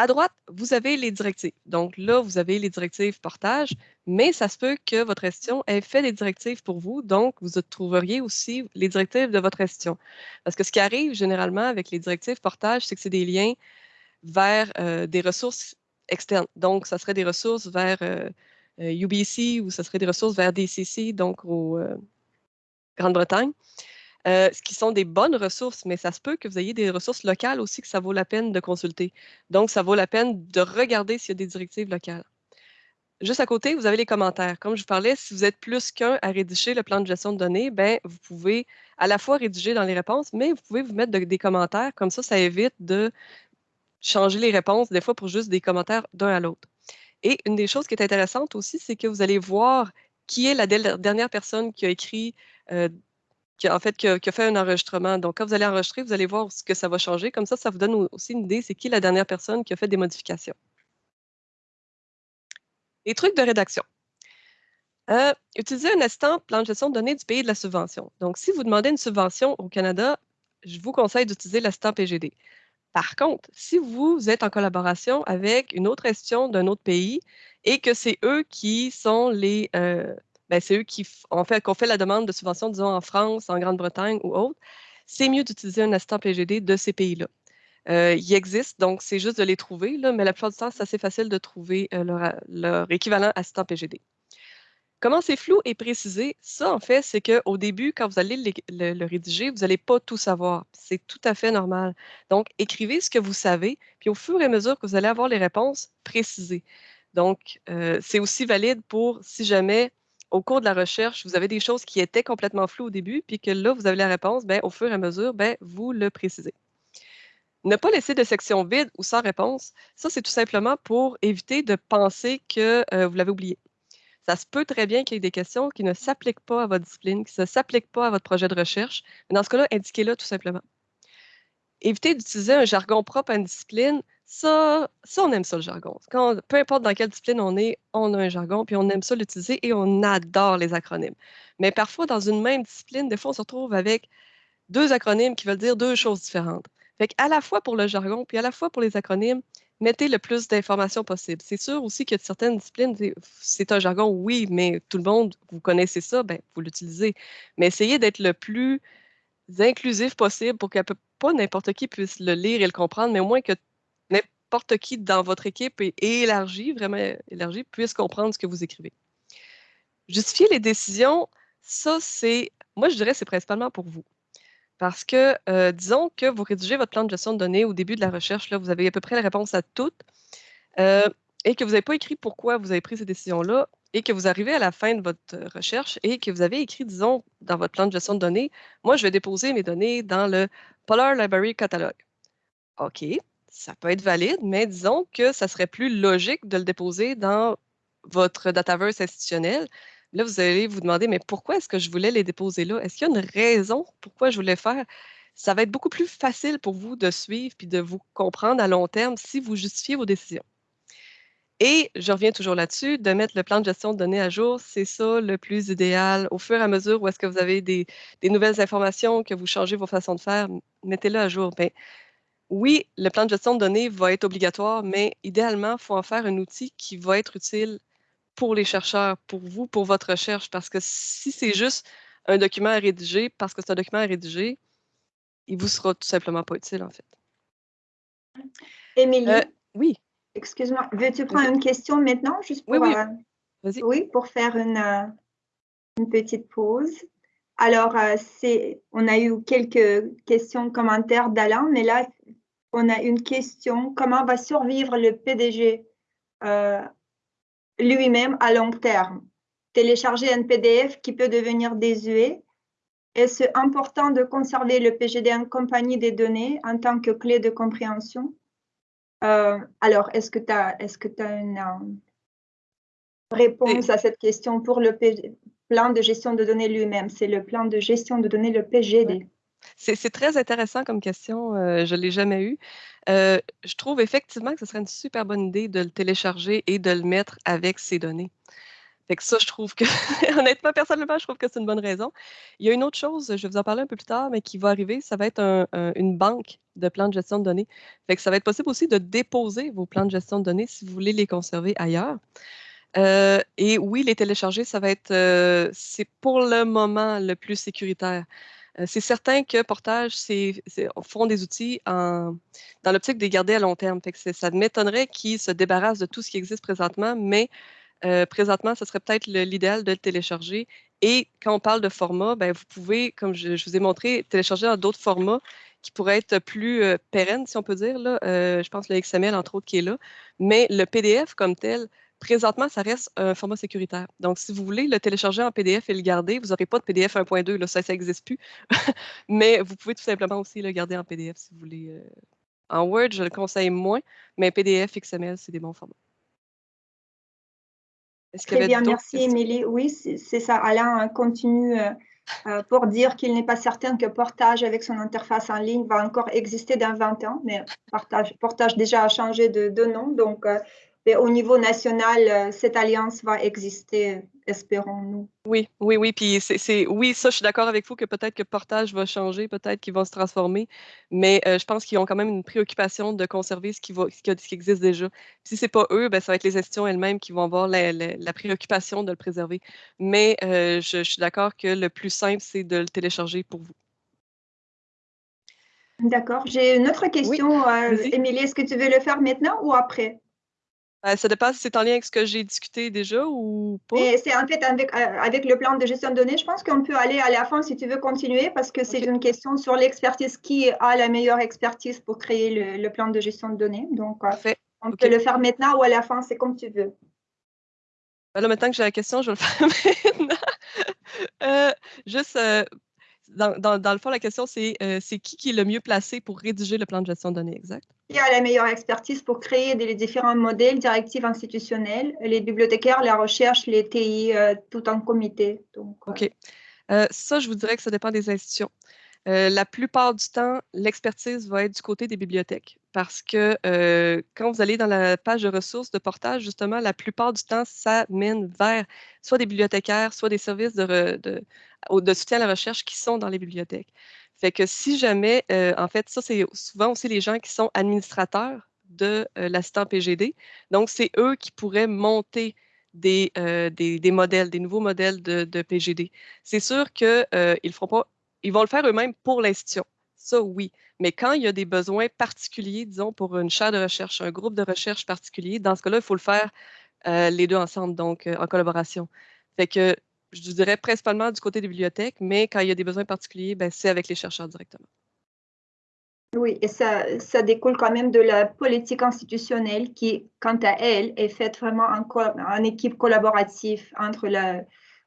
À droite, vous avez les directives. Donc là, vous avez les directives portage, mais ça se peut que votre gestion ait fait des directives pour vous. Donc, vous trouveriez aussi les directives de votre gestion. Parce que ce qui arrive généralement avec les directives portage, c'est que c'est des liens vers euh, des ressources externes. Donc, ça serait des ressources vers UBC euh, euh, ou ça serait des ressources vers DCC, donc au Grande-Bretagne. Euh, ce qui sont des bonnes ressources, mais ça se peut que vous ayez des ressources locales aussi que ça vaut la peine de consulter. Donc, ça vaut la peine de regarder s'il y a des directives locales. Juste à côté, vous avez les commentaires. Comme je vous parlais, si vous êtes plus qu'un à rédiger le plan de gestion de données, ben, vous pouvez à la fois rédiger dans les réponses, mais vous pouvez vous mettre des commentaires. Comme ça, ça évite de changer les réponses, des fois pour juste des commentaires d'un à l'autre. Et une des choses qui est intéressante aussi, c'est que vous allez voir qui est la dernière personne qui a écrit euh, qui, en fait, qui a, fait un enregistrement. Donc, quand vous allez enregistrer, vous allez voir ce que ça va changer. Comme ça, ça vous donne aussi une idée, c'est qui la dernière personne qui a fait des modifications. Les trucs de rédaction. Euh, utilisez un instant plan de gestion de données du pays de la subvention. Donc, si vous demandez une subvention au Canada, je vous conseille d'utiliser l'assistant PGD. Par contre, si vous êtes en collaboration avec une autre gestion d'un autre pays et que c'est eux qui sont les, euh, c'est eux qui ont fait, fait la demande de subvention, disons, en France, en Grande-Bretagne ou autre, c'est mieux d'utiliser un assistant PGD de ces pays-là. Euh, il existe, donc c'est juste de les trouver, là, mais la plupart du temps, c'est assez facile de trouver euh, leur, équivalent assistant PGD. Comment c'est flou et précisé? Ça, en fait, c'est qu'au début, quand vous allez le, rédiger, vous n'allez pas tout savoir. C'est tout à fait normal. Donc, écrivez ce que vous savez, puis au fur et à mesure que vous allez avoir les réponses, précisez. Donc, euh, c'est aussi valide pour si jamais au cours de la recherche, vous avez des choses qui étaient complètement floues au début, puis que là, vous avez la réponse, ben, au fur et à mesure, ben, vous le précisez. Ne pas laisser de section vide ou sans réponse, ça, c'est tout simplement pour éviter de penser que euh, vous l'avez oublié. Ça se peut très bien qu'il y ait des questions qui ne s'appliquent pas à votre discipline, qui ne s'appliquent pas à votre projet de recherche. Mais dans ce cas-là, indiquez-le tout simplement. Évitez d'utiliser un jargon propre à une discipline ça, ça, on aime ça, le jargon. Peu importe dans quelle discipline on est, on a un jargon, puis on aime ça l'utiliser et on adore les acronymes. Mais parfois, dans une même discipline, des fois, on se retrouve avec deux acronymes qui veulent dire deux choses différentes. Fait à la fois pour le jargon, puis à la fois pour les acronymes, mettez le plus d'informations possible. C'est sûr aussi que certaines disciplines, c'est un jargon, oui, mais tout le monde, vous connaissez ça, ben, vous l'utilisez. Mais essayez d'être le plus inclusif possible pour que pas n'importe qui puisse le lire et le comprendre, mais au moins que n'importe qui dans votre équipe et, élargi, vraiment élargi, puisse comprendre ce que vous écrivez. Justifier les décisions, ça, c'est, moi, je dirais, c'est principalement pour vous. Parce que, euh, disons que vous rédigez votre plan de gestion de données au début de la recherche, là, vous avez à peu près la réponse à toutes, euh, et que vous n'avez pas écrit pourquoi vous avez pris ces décisions-là, et que vous arrivez à la fin de votre recherche et que vous avez écrit, disons, dans votre plan de gestion de données, moi, je vais déposer mes données dans le Polar Library Catalog. OK, ça peut être valide, mais disons que ça serait plus logique de le déposer dans votre Dataverse institutionnel. Là, vous allez vous demander, mais pourquoi est-ce que je voulais les déposer là? Est-ce qu'il y a une raison pourquoi je voulais faire? Ça va être beaucoup plus facile pour vous de suivre puis de vous comprendre à long terme si vous justifiez vos décisions. Et je reviens toujours là-dessus, de mettre le plan de gestion de données à jour, c'est ça le plus idéal. Au fur et à mesure où est-ce que vous avez des, nouvelles informations, que vous changez vos façons de faire, mettez-le à jour. Ben, oui, le plan de gestion de données va être obligatoire, mais idéalement, il faut en faire un outil qui va être utile pour les chercheurs, pour vous, pour votre recherche, parce que si c'est juste un document à rédiger, parce que c'est un document à rédiger, il vous sera tout simplement pas utile, en fait. Émilie? Euh, oui. Excuse-moi, veux-tu prendre une question maintenant, juste pour, oui, oui. Euh, oui, pour faire une, euh, une petite pause? Alors, c'est, on a eu quelques questions, commentaires d'Alain, mais là, on a une question. Comment va survivre le PDG euh, lui-même à long terme? Télécharger un PDF qui peut devenir désuet? Est-ce important de conserver le PGD en compagnie des données en tant que clé de compréhension? Euh, Alors, est-ce que tu as, est que as une euh, réponse à cette question pour le plan de gestion de données lui-même? C'est le plan de gestion de données, le PGD. C'est très intéressant comme question. Euh, je ne l'ai jamais eu. Euh, je trouve effectivement que ce serait une super bonne idée de le télécharger et de le mettre avec ces données. Fait ça, je trouve que, honnêtement, personnellement, je trouve que c'est une bonne raison. Il y a une autre chose, je vais vous en parler un peu plus tard, mais qui va arriver, ça va être une banque de plans de gestion de données. Fait ça va être possible aussi de déposer vos plans de gestion de données si vous voulez les conserver ailleurs. Euh, et oui, les télécharger, ça va être, c'est pour le moment le plus sécuritaire. Euh, c'est certain que Portage c'est, font des outils dans l'optique de les garder à long terme. ça m'étonnerait qu'ils se débarrassent de tout ce qui existe présentement, mais euh, présentement, ce serait peut-être l'idéal de le télécharger. Et quand on parle de format, ben, vous pouvez, comme je, vous ai montré, télécharger dans d'autres formats qui pourraient être plus euh, pérennes, si on peut dire. Là. je pense le XML, entre autres, qui est là. Mais le PDF comme tel, présentement, ça reste un format sécuritaire. Donc, si vous voulez le télécharger en PDF et le garder, vous n'aurez pas de PDF 1.2, là, ça, ça n'existe plus. mais vous pouvez tout simplement aussi le garder en PDF si vous voulez. Euh, en Word, je le conseille moins, mais PDF, XML, c'est des bons formats. Très bien, merci Émilie. Oui, c'est ça. Alain continue euh, euh, pour dire qu'il n'est pas certain que Portage avec son interface en ligne va encore exister dans 20 ans, mais Portage, Portage déjà a changé de, de nom, donc au niveau national, euh, cette alliance va exister, espérons-nous. Oui, oui, oui. Puis c'est, oui, ça, je suis d'accord avec vous que peut-être que Portage va changer, peut-être qu'ils vont se transformer, mais euh, je pense qu'ils ont quand même une préoccupation de conserver ce qui, va, ce qui, existe déjà. Si ce n'est pas eux, ben, ça va être les institutions elles-mêmes qui vont avoir la, préoccupation de le préserver. Mais euh, je, suis d'accord que le plus simple, c'est de le télécharger pour vous. D'accord. J'ai une autre question. Émilie, est-ce que tu veux le faire maintenant ou après? Euh, ça dépend si c'est en lien avec ce que j'ai discuté déjà ou pas. c'est en fait avec, euh, avec, le plan de gestion de données, je pense qu'on peut aller à la fin si tu veux continuer parce que c'est une question sur l'expertise. Qui a la meilleure expertise pour créer le, plan de gestion de données? Donc, euh, on peut le faire maintenant ou à la fin, c'est comme tu veux. Ben là, maintenant que j'ai la question, je vais le faire maintenant. juste dans, le fond, la question, c'est euh, qui qui est le mieux placé pour rédiger le plan de gestion de données exact? Qui a la meilleure expertise pour créer des, les différents modèles, directives institutionnelles, les bibliothécaires, la recherche, les TI, euh, tout en comité. Donc, euh. OK. ça, je vous dirais que ça dépend des institutions. La plupart du temps, l'expertise va être du côté des bibliothèques parce que quand vous allez dans la page de ressources de portage, justement, la plupart du temps, ça mène vers soit des bibliothécaires, soit des services de, soutien à la recherche qui sont dans les bibliothèques. Fait que si jamais, en fait, ça, c'est souvent aussi les gens qui sont administrateurs de l'assistant PGD. Donc, c'est eux qui pourraient monter des, modèles, des nouveaux modèles de PGD. C'est sûr qu'ils ne feront pas, ils vont le faire eux-mêmes pour l'institution. Ça, oui. Mais quand il y a des besoins particuliers, disons, pour une chaire de recherche, un groupe de recherche particulier, dans ce cas-là, il faut le faire euh, les deux ensemble, donc euh, en collaboration. Fait que je dirais principalement du côté des bibliothèques, mais quand il y a des besoins particuliers, ben, c'est avec les chercheurs directement. Oui, et ça, ça découle quand même de la politique institutionnelle qui, quant à elle, est faite vraiment en, en équipe collaborative entre la,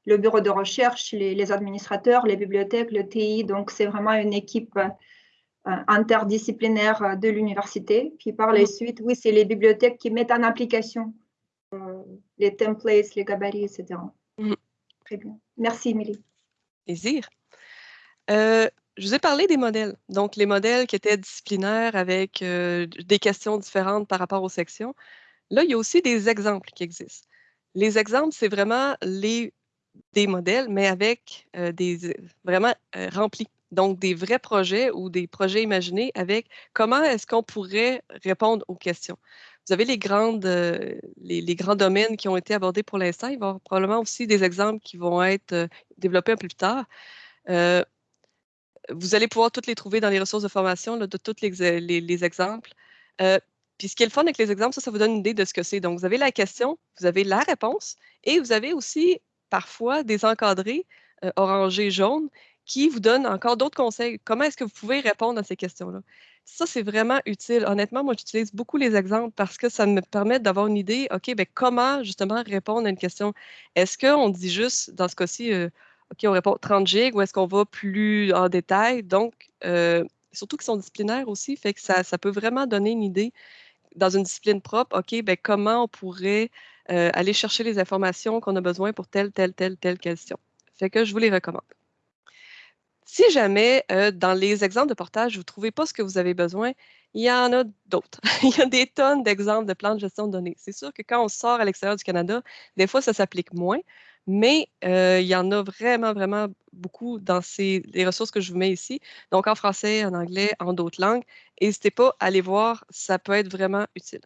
le bureau de recherche, les, administrateurs, les bibliothèques, le TI. Donc, c'est vraiment une équipe euh, interdisciplinaire de l'université. Puis par la suite, oui, c'est les bibliothèques qui mettent en application euh, les templates, les gabarits, etc. Mm-hmm. Très bien. Merci, Émilie. Plaisir. Euh, je vous ai parlé des modèles. Donc, les modèles qui étaient disciplinaires avec des questions différentes par rapport aux sections. Là, il y a aussi des exemples qui existent. Les exemples, c'est vraiment les des modèles, mais avec des vraiment remplis. Donc, des vrais projets ou des projets imaginés avec comment est-ce qu'on pourrait répondre aux questions. Vous avez les, grandes, les, grands domaines qui ont été abordés pour l'instant. Il va y avoir probablement aussi des exemples qui vont être développés un peu plus tard. vous allez pouvoir toutes les trouver dans les ressources de formation de tous les, les, exemples. puis ce qui est le fun avec les exemples, ça, ça vous donne une idée de ce que c'est. Donc, vous avez la question, vous avez la réponse et vous avez aussi parfois des encadrés euh, orangés jaunes qui vous donnent encore d'autres conseils. Comment est-ce que vous pouvez répondre à ces questions-là? Ça, c'est vraiment utile. Honnêtement, moi, j'utilise beaucoup les exemples parce que ça me permet d'avoir une idée, OK, ben, comment justement répondre à une question? Est-ce qu'on dit juste, dans ce cas-ci, euh, OK, on répond 30 gigs ou est-ce qu'on va plus en détail? Donc, euh, surtout qu'ils sont disciplinaires aussi, fait que ça, ça peut vraiment donner une idée dans une discipline propre, OK, ben, comment on pourrait euh, aller chercher les informations qu'on a besoin pour telle, telle, telle, telle question. Fait que je vous les recommande. Si jamais, euh, dans les exemples de portage, vous ne trouvez pas ce que vous avez besoin, il y en a d'autres. il y a des tonnes d'exemples de plans de gestion de données. C'est sûr que quand on sort à l'extérieur du Canada, des fois, ça s'applique moins, mais euh, il y en a vraiment, vraiment beaucoup dans ces, les ressources que je vous mets ici. Donc, en français, en anglais, en d'autres langues. N'hésitez pas à aller voir, ça peut être vraiment utile.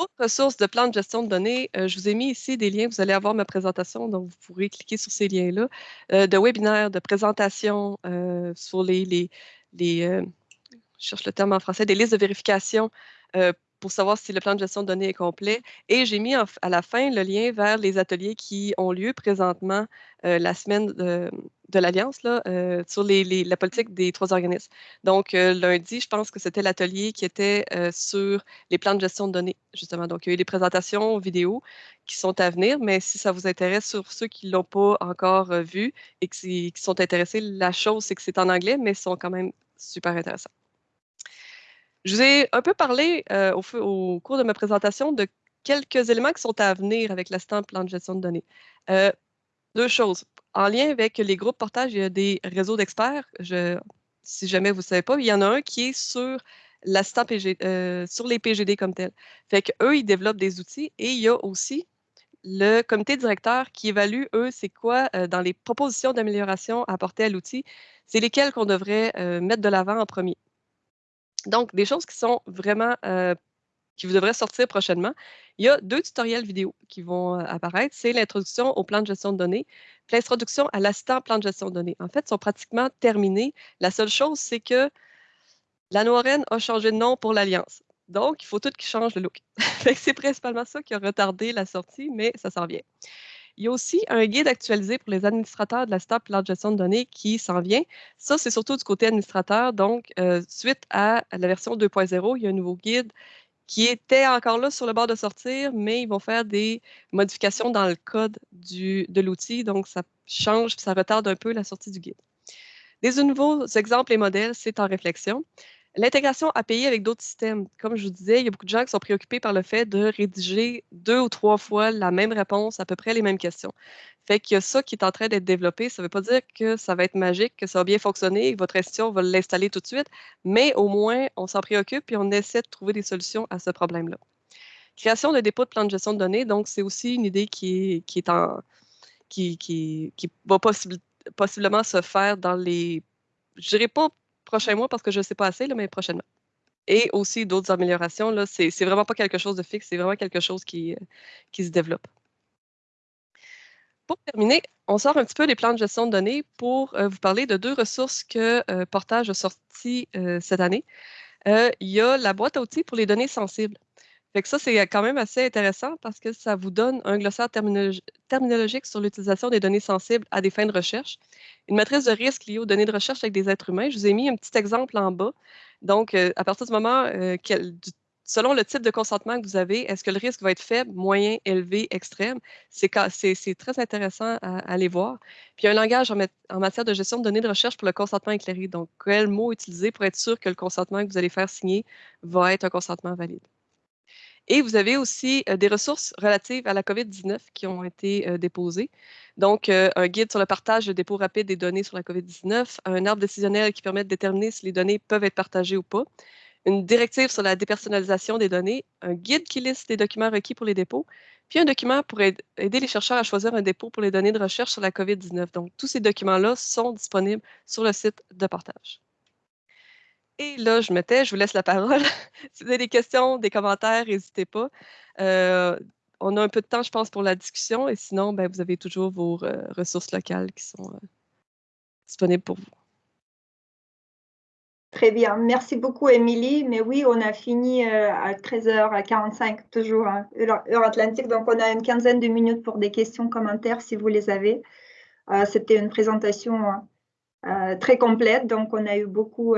Autre ressources de plan de gestion de données, euh, je vous ai mis ici des liens. Vous allez avoir ma présentation, donc vous pourrez cliquer sur ces liens-là, euh, de webinaires, de présentations euh, sur les, les, les je cherche le terme en français, des listes de vérification pour savoir si le plan de gestion de données est complet. Et j'ai mis à la fin le lien vers les ateliers qui ont lieu présentement la semaine de, l'Alliance euh, sur la politique des trois organismes. Donc, euh, lundi, je pense que c'était l'atelier qui était sur les plans de gestion de données, justement. Donc, il y a eu des présentations vidéo qui sont à venir, mais si ça vous intéresse sur ceux qui ne l'ont pas encore vu et qui, sont intéressés, la chose, c'est que c'est en anglais, mais ils sont quand même super intéressants. Je vous ai un peu parlé euh, au, cours de ma présentation de quelques éléments qui sont à venir avec l'assistant plan de gestion de données. Euh, deux choses. En lien avec les groupes portage, il y a des réseaux d'experts. si jamais vous ne savez pas, il y en a un qui est sur l'assistant PG, euh, sur les PGD comme tel. Fait qu'eux, ils développent des outils et il y a aussi le comité directeur qui évalue, eux, c'est quoi dans les propositions d'amélioration apportées à l'outil, c'est lesquelles qu'on devrait mettre de l'avant en premier. Donc, des choses qui sont vraiment, euh, qui vous devraient sortir prochainement. Il y a deux tutoriels vidéo qui vont euh, apparaître. C'est l'introduction au plan de gestion de données, l'introduction à l'assistant plan de gestion de données. En fait, ils sont pratiquement terminés. La seule chose, c'est que la Noirène a changé de nom pour l'Alliance. Donc, il faut tout qui change le look. c'est principalement ça qui a retardé la sortie, mais ça s'en vient. Il y a aussi un guide actualisé pour les administrateurs de la STAP plan de gestion de données qui s'en vient. Ça, c'est surtout du côté administrateur. Donc, euh, suite à la version 2.0, il y a un nouveau guide qui était encore là sur le bord de sortir, mais ils vont faire des modifications dans le code de l'outil. Donc, ça change, ça retarde un peu la sortie du guide. Des nouveaux exemples et modèles, c'est en réflexion. L'intégration API avec d'autres systèmes, comme je vous disais, il y a beaucoup de gens qui sont préoccupés par le fait de rédiger deux ou trois fois la même réponse, à peu près les mêmes questions. Fait qu'il y a ça qui est en train d'être développé. Ça ne veut pas dire que ça va être magique, que ça va bien fonctionner, que votre institution va l'installer tout de suite, mais au moins, on s'en préoccupe et on essaie de trouver des solutions à ce problème-là. Création de dépôt de plan de gestion de données, donc c'est aussi une idée qui est, qui est en qui, qui, qui va possiblement se faire dans les je dirais pas prochain mois parce que je ne sais pas assez, là, mais prochainement. Et aussi d'autres améliorations. Là, c'est, c'est vraiment pas quelque chose de fixe, c'est vraiment quelque chose qui, euh, qui se développe. Pour terminer, on sort un petit peu des plans de gestion de données pour euh, vous parler de deux ressources que euh, Portage a sorties cette année. il y a la boîte à outils pour les données sensibles. Fait ça, c'est quand même assez intéressant parce que ça vous donne un glossaire terminologique sur l'utilisation des données sensibles à des fins de recherche. Une matrice de risque liée aux données de recherche avec des êtres humains. Je vous ai mis un petit exemple en bas. Donc, euh, à partir du moment, euh, selon le type de consentement que vous avez, est-ce que le risque va être faible, moyen, élevé, extrême? C'est très intéressant à, aller voir. Puis, un langage en, en, matière de gestion de données de recherche pour le consentement éclairé. Donc, quel mot utiliser pour être sûr que le consentement que vous allez faire signer va être un consentement valide? Et vous avez aussi euh, des ressources relatives à la COVID-19 qui ont été euh, déposées. Donc, euh, un guide sur le partage de dépôt rapide des données sur la COVID-19, un arbre décisionnel qui permet de déterminer si les données peuvent être partagées ou pas, une directive sur la dépersonnalisation des données, un guide qui liste les documents requis pour les dépôts, puis un document pour aider les chercheurs à choisir un dépôt pour les données de recherche sur la COVID-19. Donc, tous ces documents-là sont disponibles sur le site de partage. Et là, je mettais, je vous laisse la parole. si vous avez des questions, des commentaires, n'hésitez pas. Euh, on a un peu de temps, je pense, pour la discussion. Et sinon, ben, vous avez toujours vos euh, ressources locales qui sont euh, disponibles pour vous. Très bien. Merci beaucoup, Émilie. Mais oui, on a fini à 13h45, toujours, hein, heure, atlantique. Donc, on a une quinzaine de minutes pour des questions, commentaires, si vous les avez. C'était une présentation très complète. Donc, on a eu beaucoup,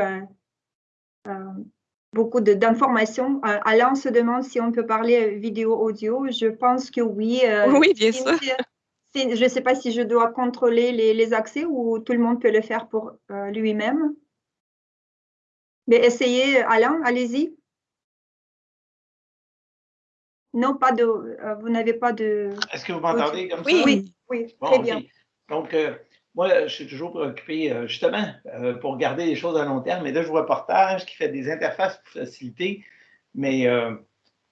beaucoup d'informations. Alain se demande si on peut parler vidéo-audio. Je pense que oui. oui, bien sûr. Je ne sais pas si je dois contrôler les, accès ou tout le monde peut le faire pour lui-même. Mais essayez, Alain, allez-y. Non, pas de. Euh, vous n'avez pas de. Est-ce que vous m'entendez comme oui, ça? Oui, oui, très bien. Donc, euh, moi, je suis toujours préoccupé, euh, justement, pour garder les choses à long terme. Et là, je vois Portage qui fait des interfaces pour faciliter. Mais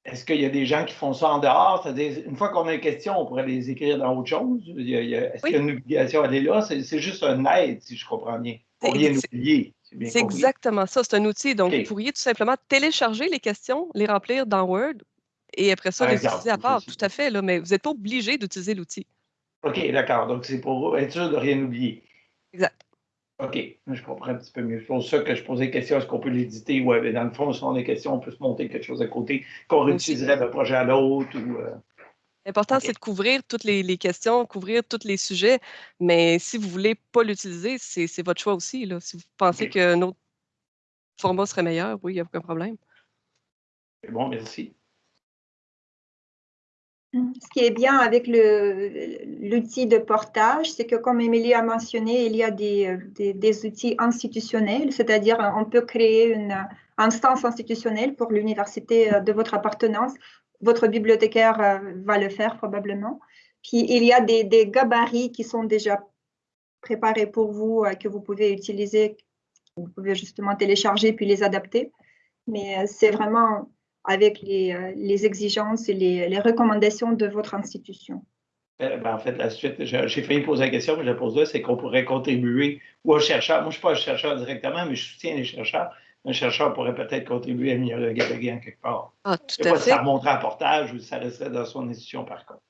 est-ce qu'il y a des gens qui font ça en dehors? C'est-à-dire, une fois qu'on a une question, on pourrait les écrire dans autre chose? Est-ce qu'il y a une obligation à aller là? C'est juste un aide, si je comprends bien, pour rien oublier. C'est exactement ça. C'est un outil. Donc, vous pourriez tout simplement télécharger les questions, les remplir dans Word et après ça, les utiliser à part. Tout à fait, là, mais vous n'êtes pas obligé d'utiliser l'outil. OK, d'accord. Donc, c'est pour être sûr de rien oublier. Exact. OK, je comprends un petit peu mieux. C'est pour ça que je posais la question, est-ce qu'on peut l'éditer? Oui, dans le fond, si on a des questions, on peut se monter quelque chose à côté qu'on réutiliserait d'un projet à l'autre. Euh, L'important, c'est de couvrir toutes les, questions, couvrir tous les sujets, mais si vous ne voulez pas l'utiliser, c'est votre choix aussi. Là. Si vous pensez qu'un autre format serait meilleur, oui, il n'y a aucun problème. C'est bon, merci. Ce qui est bien avec l'outil de portage, c'est que comme Émilie a mentionné, il y a des, outils institutionnels, c'est-à-dire on peut créer une instance institutionnelle pour l'université de votre appartenance. Votre bibliothécaire euh, va le faire probablement. Puis il y a des, des gabarits qui sont déjà préparés pour vous, euh, que vous pouvez utiliser, vous pouvez justement télécharger puis les adapter. Mais euh, c'est vraiment avec les, euh, les exigences et les, les, recommandations de votre institution. Euh, ben, en fait, la suite, j'ai failli poser la question, mais je la pose là, c'est qu'on pourrait contribuer ou aux chercheurs. Moi, je ne suis pas un chercheur directement, mais je soutiens les chercheurs. Un chercheur pourrait peut-être contribuer à améliorer le gabarit en quelque part. Ah, tout à fait. ça remonterait à portage ou ça resterait dans son institution, par contre.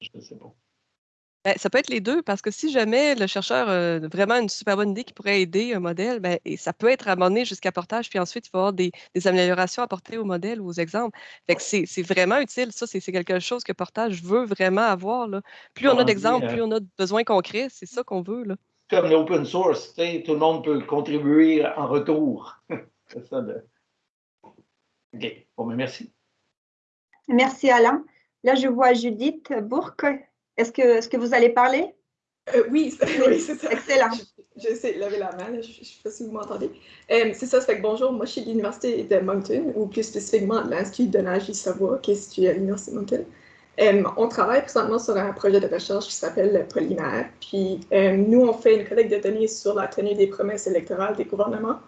Je ne sais pas. Ben, ça peut être les deux, parce que si jamais le chercheur a vraiment une super bonne idée qui pourrait aider un modèle, ben, et ça peut être amené jusqu'à portage, puis ensuite, il va y avoir des, améliorations apportées au modèle ou aux exemples. Fait que c'est vraiment utile. Ça, c'est quelque chose que Portage veut vraiment avoir. Là. Plus on a d'exemples, plus euh on a de besoins concrets. C'est ça qu'on veut. Là. Comme l'open source, tout le monde peut contribuer en retour. c'est ça. De... OK. Bon, mais ben, merci. Merci, Alain. Là, je vois Judith Bourque est-ce que, est que vous allez parler? Euh, oui, c'est ça. Excellent. J'essaie de lever la main, je ne sais pas si vous m'entendez. Euh, c'est ça, ça fait que bonjour, moi je suis de l'Université de Moncton, ou plus spécifiquement de l'Institut de nage du Savoie, qui est situé à l'Université de Moncton. Euh, on travaille présentement sur un projet de recherche qui s'appelle Polymère. Puis nous, on fait une collecte de données sur la tenue des promesses électorales des gouvernements.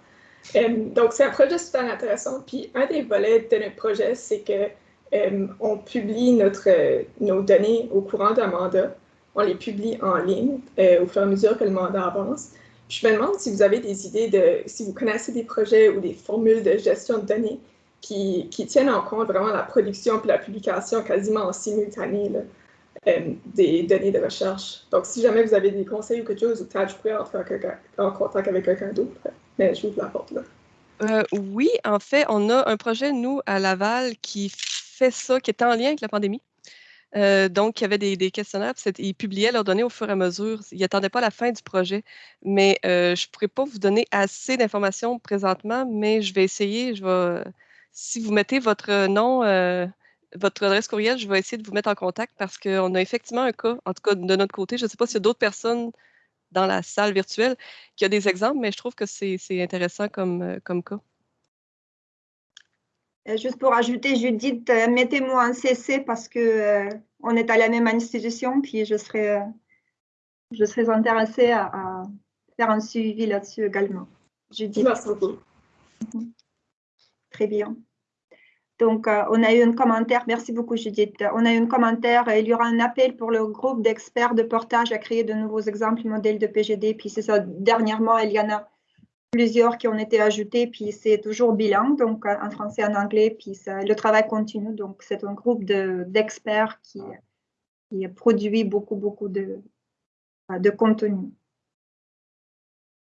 donc, c'est un projet super intéressant. Puis un des volets de notre projet, c'est que euh, on publie notre, euh, nos données au courant d'un mandat. On les publie en ligne euh, au fur et à mesure que le mandat avance. je me demande si vous avez des idées de, si vous connaissez des projets ou des formules de gestion de données qui, qui tiennent en compte vraiment la production et la publication quasiment en simultané des données de recherche. Donc, si jamais vous avez des conseils ou quelque chose, ou peut-être je pourrais entrer en, contact avec quelqu'un d'autre. Mais je vous la porte là. oui, en fait, on a un projet, nous, à Laval, qui ça, qui était en lien avec la pandémie. Euh, donc, il y avait des, questionnaires, ils publiaient leurs données au fur et à mesure. Ils n'attendaient pas la fin du projet. Mais euh, je ne pourrais pas vous donner assez d'informations présentement, mais je vais essayer. Si vous mettez votre nom, euh, votre adresse courriel, je vais essayer de vous mettre en contact parce qu'on a effectivement un cas, en tout cas de notre côté. Je ne sais pas s'il y a d'autres personnes dans la salle virtuelle qui ont des exemples, mais je trouve que c'est intéressant comme, comme cas. Euh, juste pour ajouter, Judith, euh, mettez-moi un CC parce que euh, on est à la même institution, puis je serais, je serais intéressée à, faire un suivi là-dessus également. Judith. Merci beaucoup. Mhm. Très bien. Donc, on a eu un commentaire. Merci beaucoup, Judith. On a eu un commentaire. Il y aura un appel pour le groupe d'experts de portage à créer de nouveaux exemples modèles de PGD. Puis c'est ça. Dernièrement, il y en a plusieurs qui ont été ajoutés, puis c'est toujours bilingue, donc en français en anglais, puis le travail continue. Donc, c'est un groupe d'experts qui, qui, produit beaucoup, beaucoup de, de contenu.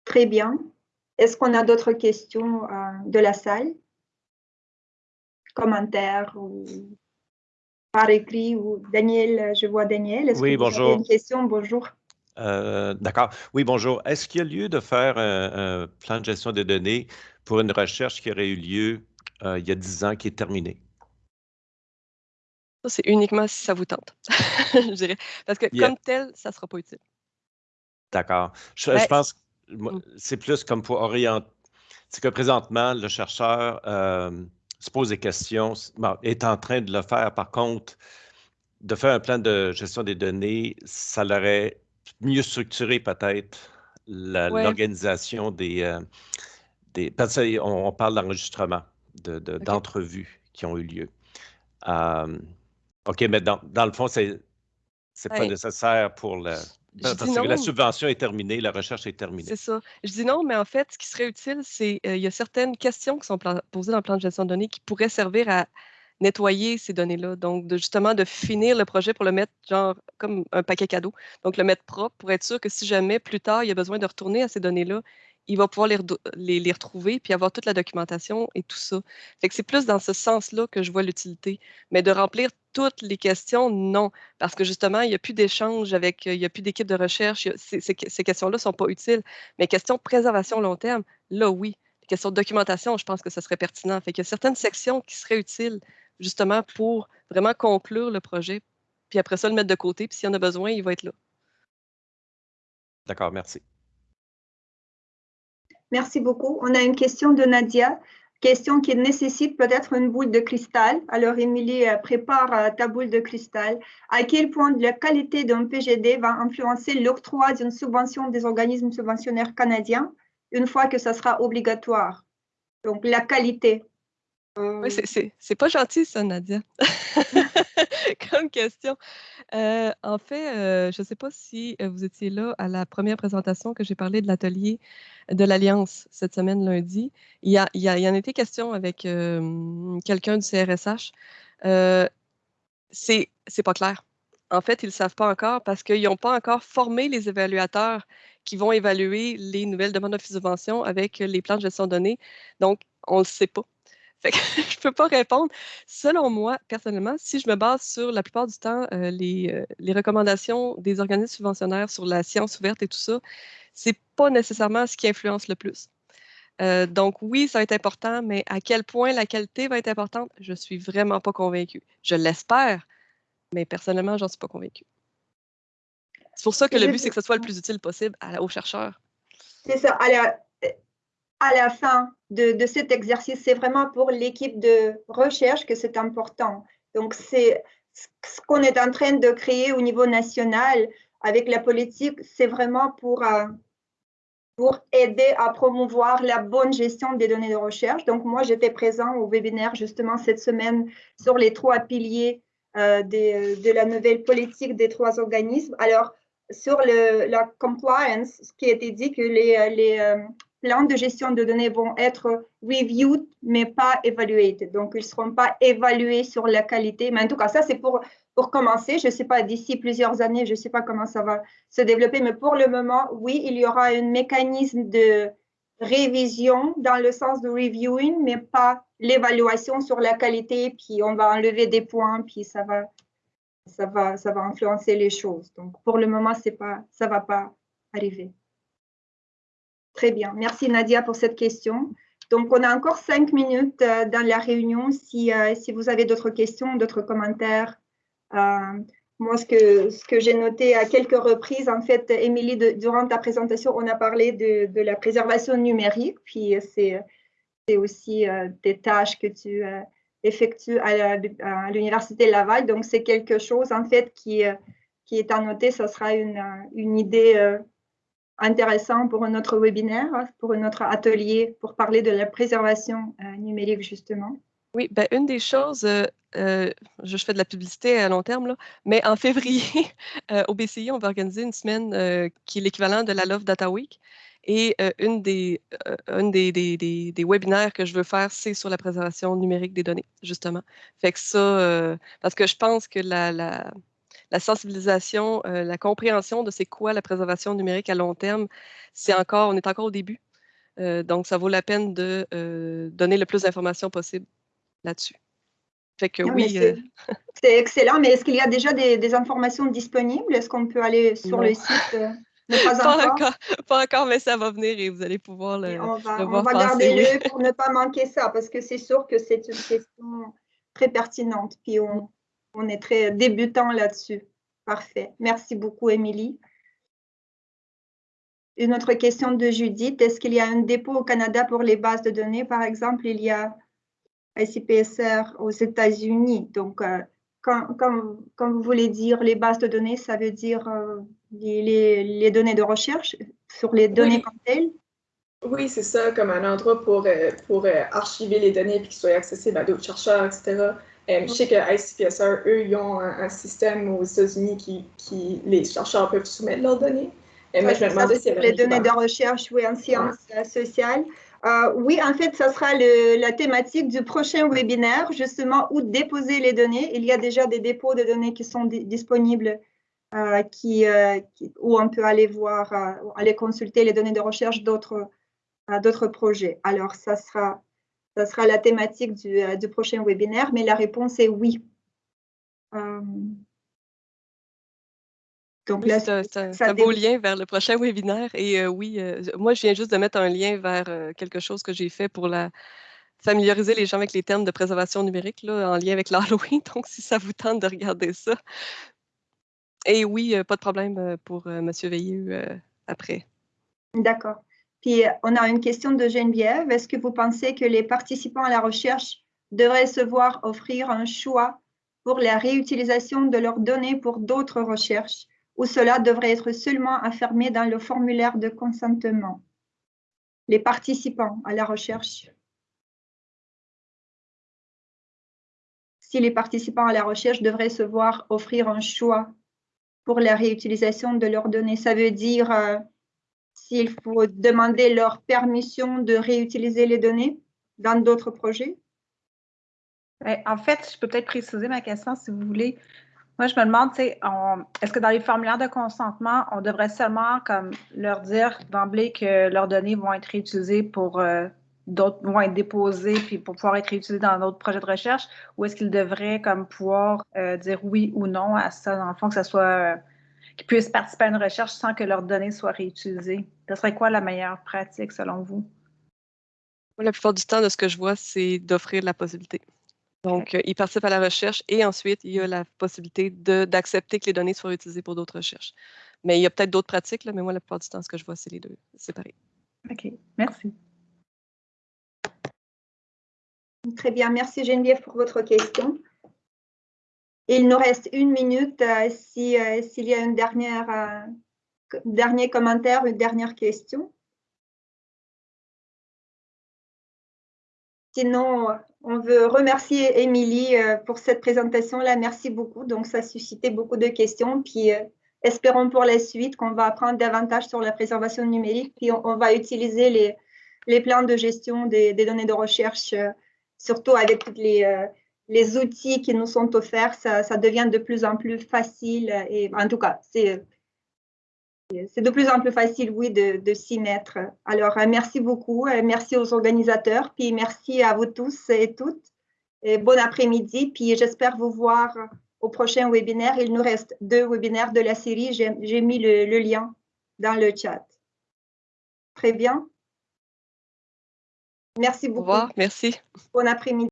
Très bien. Est-ce qu'on a d'autres questions euh, de la salle? Commentaires ou par écrit ou Daniel, je vois Daniel. Est-ce oui, que vous bonjour. Avez une question? Bonjour. Euh, d'accord. Oui, bonjour. Est-ce qu'il y a lieu de faire un, plan de gestion des données pour une recherche qui aurait eu lieu euh, il y a 10 ans qui est terminée? Ça, c'est uniquement si ça vous tente, je dirais. Parce que comme tel, ça ne sera pas utile. D'accord. Je, ben, pense que mm. c'est plus comme pour orienter. C'est que présentement, le chercheur euh, se pose des questions, est en train de le faire. Par contre, de faire un plan de gestion des données, ça l'aurait mieux structuré peut-être l'organisation des, euh, des. Parce qu'on on parle d'enregistrement, d'entrevues qui ont eu lieu. Euh, OK, mais dans, dans, le fond, c'est n'est pas nécessaire pour. Parce que la subvention est terminée, la recherche est terminée. C'est ça. Je dis non, mais en fait, ce qui serait utile, c'est qu'il euh, y a certaines questions qui sont posées dans le plan de gestion de données qui pourraient servir à nettoyer ces données-là. Donc, justement, de finir le projet pour le mettre genre comme un paquet cadeau. Donc, le mettre propre pour être sûr que si jamais plus tard il y a besoin de retourner à ces données-là, il va pouvoir les, les, retrouver puis avoir toute la documentation et tout ça. Fait que c'est plus dans ce sens-là que je vois l'utilité. Mais de remplir toutes les questions, non. Parce que justement, il n'y a plus d'échange avec, il n'y a plus d'équipe de recherche. ces, questions-là ne sont pas utiles. Mais questions de préservation long terme, là, oui. Les questions de documentation, je pense que ce serait pertinent. Fait qu'il y a certaines sections qui seraient utiles justement pour vraiment conclure le projet, puis après ça, le mettre de côté, puis s'il y en a besoin, il va être là. D'accord, merci. Merci beaucoup. On a une question de Nadia, question qui nécessite peut-être une boule de cristal. Alors, Émilie, euh, prépare euh, ta boule de cristal. À quel point la qualité d'un PGD va influencer l'octroi d'une subvention des organismes subventionnaires canadiens une fois que ça sera obligatoire? Donc, la qualité. Oui, c'est pas gentil ça, Nadia, comme question. Euh, en fait, euh, je ne sais pas si euh, vous étiez là à la première présentation que j'ai parlé de l'atelier de l'Alliance cette semaine lundi. Il y, a, il, y a, il y en a été question avec quelqu'un du CRSH. c'est pas clair. En fait, ils ne savent pas encore parce qu'ils n'ont pas encore formé les évaluateurs qui vont évaluer les nouvelles demandes de subvention avec les plans de gestion de données. Donc, on ne le sait pas. je ne peux pas répondre. Selon moi, personnellement, si je me base sur la plupart du temps euh, les, euh, les, recommandations des organismes subventionnaires sur la science ouverte et tout ça, ce n'est pas nécessairement ce qui influence le plus. Euh, donc oui, ça va être important, mais à quel point la qualité va être importante, je ne suis vraiment pas convaincue. Je l'espère, mais personnellement, j'en suis pas convaincue. C'est pour ça que le but, c'est que ce soit le plus utile possible aux chercheurs. C'est ça. Alors, à la fin de, cet exercice, c'est vraiment pour l'équipe de recherche que c'est important. Donc, c'est ce qu'on est en train de créer au niveau national avec la politique, c'est vraiment pour, euh, pour aider à promouvoir la bonne gestion des données de recherche. Donc, moi, j'étais présent au webinaire justement cette semaine sur les trois piliers euh, de la nouvelle politique des trois organismes. Alors, sur le, la compliance, ce qui a été dit que les, les, euh, plans de gestion de données vont être reviewed, mais pas evaluated. Donc, ils ne seront pas évalués sur la qualité. Mais en tout cas, ça, c'est pour, pour commencer. Je ne sais pas, d'ici plusieurs années, je ne sais pas comment ça va se développer, mais pour le moment, oui, il y aura un mécanisme de révision dans le sens de reviewing, mais pas l'évaluation sur la qualité, puis on va enlever des points, puis ça va, ça va, ça va influencer les choses. Donc, pour le moment, pas, ça ne va pas arriver. Très bien. Merci Nadia pour cette question. Donc, on a encore cinq minutes euh, dans la réunion. Si, euh, si vous avez d'autres questions, d'autres commentaires. Euh, moi, ce que, ce que j'ai noté à quelques reprises, en fait, Émilie, durant ta présentation, on a parlé de, de la préservation numérique. Puis, c'est aussi des tâches que tu effectues à l'Université Laval. Donc, c'est quelque chose, en fait, qui, qui est à noter. Ce sera une, une idée intéressant pour un autre webinaire, pour un autre atelier, pour parler de la préservation euh, numérique, justement. Oui, ben, une des choses, euh, euh, je fais de la publicité à long terme, là, mais en février, au BCI, on va organiser une semaine qui est l'équivalent de la Love Data Week. Et une des, une des, des, des, webinaires que je veux faire, c'est sur la préservation numérique des données, justement. Fait que ça, parce que je pense que la, la la sensibilisation, euh, la compréhension de c'est quoi la préservation numérique à long terme, c'est encore, on est encore au début. Euh, donc, ça vaut la peine de euh, donner le plus d'informations possible là-dessus. Fait que oui. C'est excellent, mais est-ce qu'il y a déjà des, informations disponibles? Est-ce qu'on peut aller sur le site? Euh, pas, encore. pas, encore. mais ça va venir et vous allez pouvoir le, on va, on va garder le pour ne pas manquer ça, parce que c'est sûr que c'est une question très pertinente. Puis on, on est très débutant là-dessus. Parfait. Merci beaucoup, Émilie. Une autre question de Judith. Est-ce qu'il y a un dépôt au Canada pour les bases de données? Par exemple, il y a ICPSR aux États-Unis. Donc, euh, quand, vous voulez dire les bases de données, ça veut dire euh, les, données de recherche sur les données comme telles? Oui, c'est ça, comme un endroit pour, euh, pour archiver les données et qu'ils soient accessibles à d'autres chercheurs, etc. je sais que ICPSR, eux, ils ont un, système aux États-Unis qui, qui, les chercheurs peuvent soumettre leurs données. mais je me demandais si Les données de recherche, oui, en sciences sociales. Euh, oui, en fait, ça sera la thématique du prochain webinaire, justement, où déposer les données. Il y a déjà des dépôts de données qui sont disponibles, euh, euh, qui, où on peut aller voir, aller consulter les données de recherche d'autres projets. Alors, ça sera, ça sera la thématique du, du, prochain webinaire, mais la réponse est oui. Donc là, c'est un, beau lien vers le prochain webinaire. Et euh, oui, euh, moi, je viens juste de mettre un lien vers euh, quelque chose que j'ai fait pour la, familiariser les gens avec les termes de préservation numérique là, en lien avec l'Halloween. Donc, si ça vous tente de regarder ça. Et oui, pas de problème pour M. Veilleux après. D'accord. Puis, on a une question de Geneviève. Est-ce que vous pensez que les participants à la recherche devraient se voir offrir un choix pour la réutilisation de leurs données pour d'autres recherches ou cela devrait être seulement affirmé dans le formulaire de consentement? Les participants à la recherche. Si les participants à la recherche devraient se voir offrir un choix pour la réutilisation de leurs données, ça veut dire euh, s'il faut demander leur permission de réutiliser les données dans d'autres projets? Ben, en fait, je peux peut-être préciser ma question si vous voulez. Moi, je me demande, est-ce que dans les formulaires de consentement, on devrait seulement comme leur dire d'emblée que leurs données vont être réutilisées pour euh, d'autres, vont être déposées puis pour pouvoir être réutilisées dans d'autres projets de recherche, ou est-ce qu'ils devraient comme pouvoir euh, dire oui ou non à ça, dans le fond, que ça soit qu'ils puissent participer à une recherche sans que leurs données soient réutilisées? Ce serait quoi la meilleure pratique selon vous? La plupart du temps, de ce que je vois, c'est d'offrir la possibilité. Donc, euh, il participe à la recherche et ensuite, il y a la possibilité d'accepter que les données soient utilisées pour d'autres recherches. Mais il y a peut-être d'autres pratiques, là, mais moi, la plupart du temps, ce que je vois, c'est les deux séparés. OK, merci. Très bien, merci Geneviève pour votre question. Il nous reste une minute euh, euh, s'il y a une dernière, dernier commentaire, une dernière question. Sinon, on veut remercier Émilie euh, pour cette présentation-là. Merci beaucoup. Donc, ça a suscité beaucoup de questions. Puis, euh, espérons pour la suite qu'on va apprendre davantage sur la préservation numérique. Puis, on, va utiliser les, les, plans de gestion des, données de recherche, euh, surtout avec tous les, les, outils qui nous sont offerts. Ça, ça, devient de plus en plus facile. Et en tout cas, c'est c'est de plus en plus facile, oui, de, s'y mettre. Alors, euh, merci beaucoup. Euh, merci aux organisateurs. Puis, merci à vous tous et toutes. Et bon après-midi. Puis, j'espère vous voir au prochain webinaire. Il nous reste deux webinaires de la série. J'ai mis le, le lien dans le chat. Très bien. Merci beaucoup. Au revoir. Merci. Bon après-midi.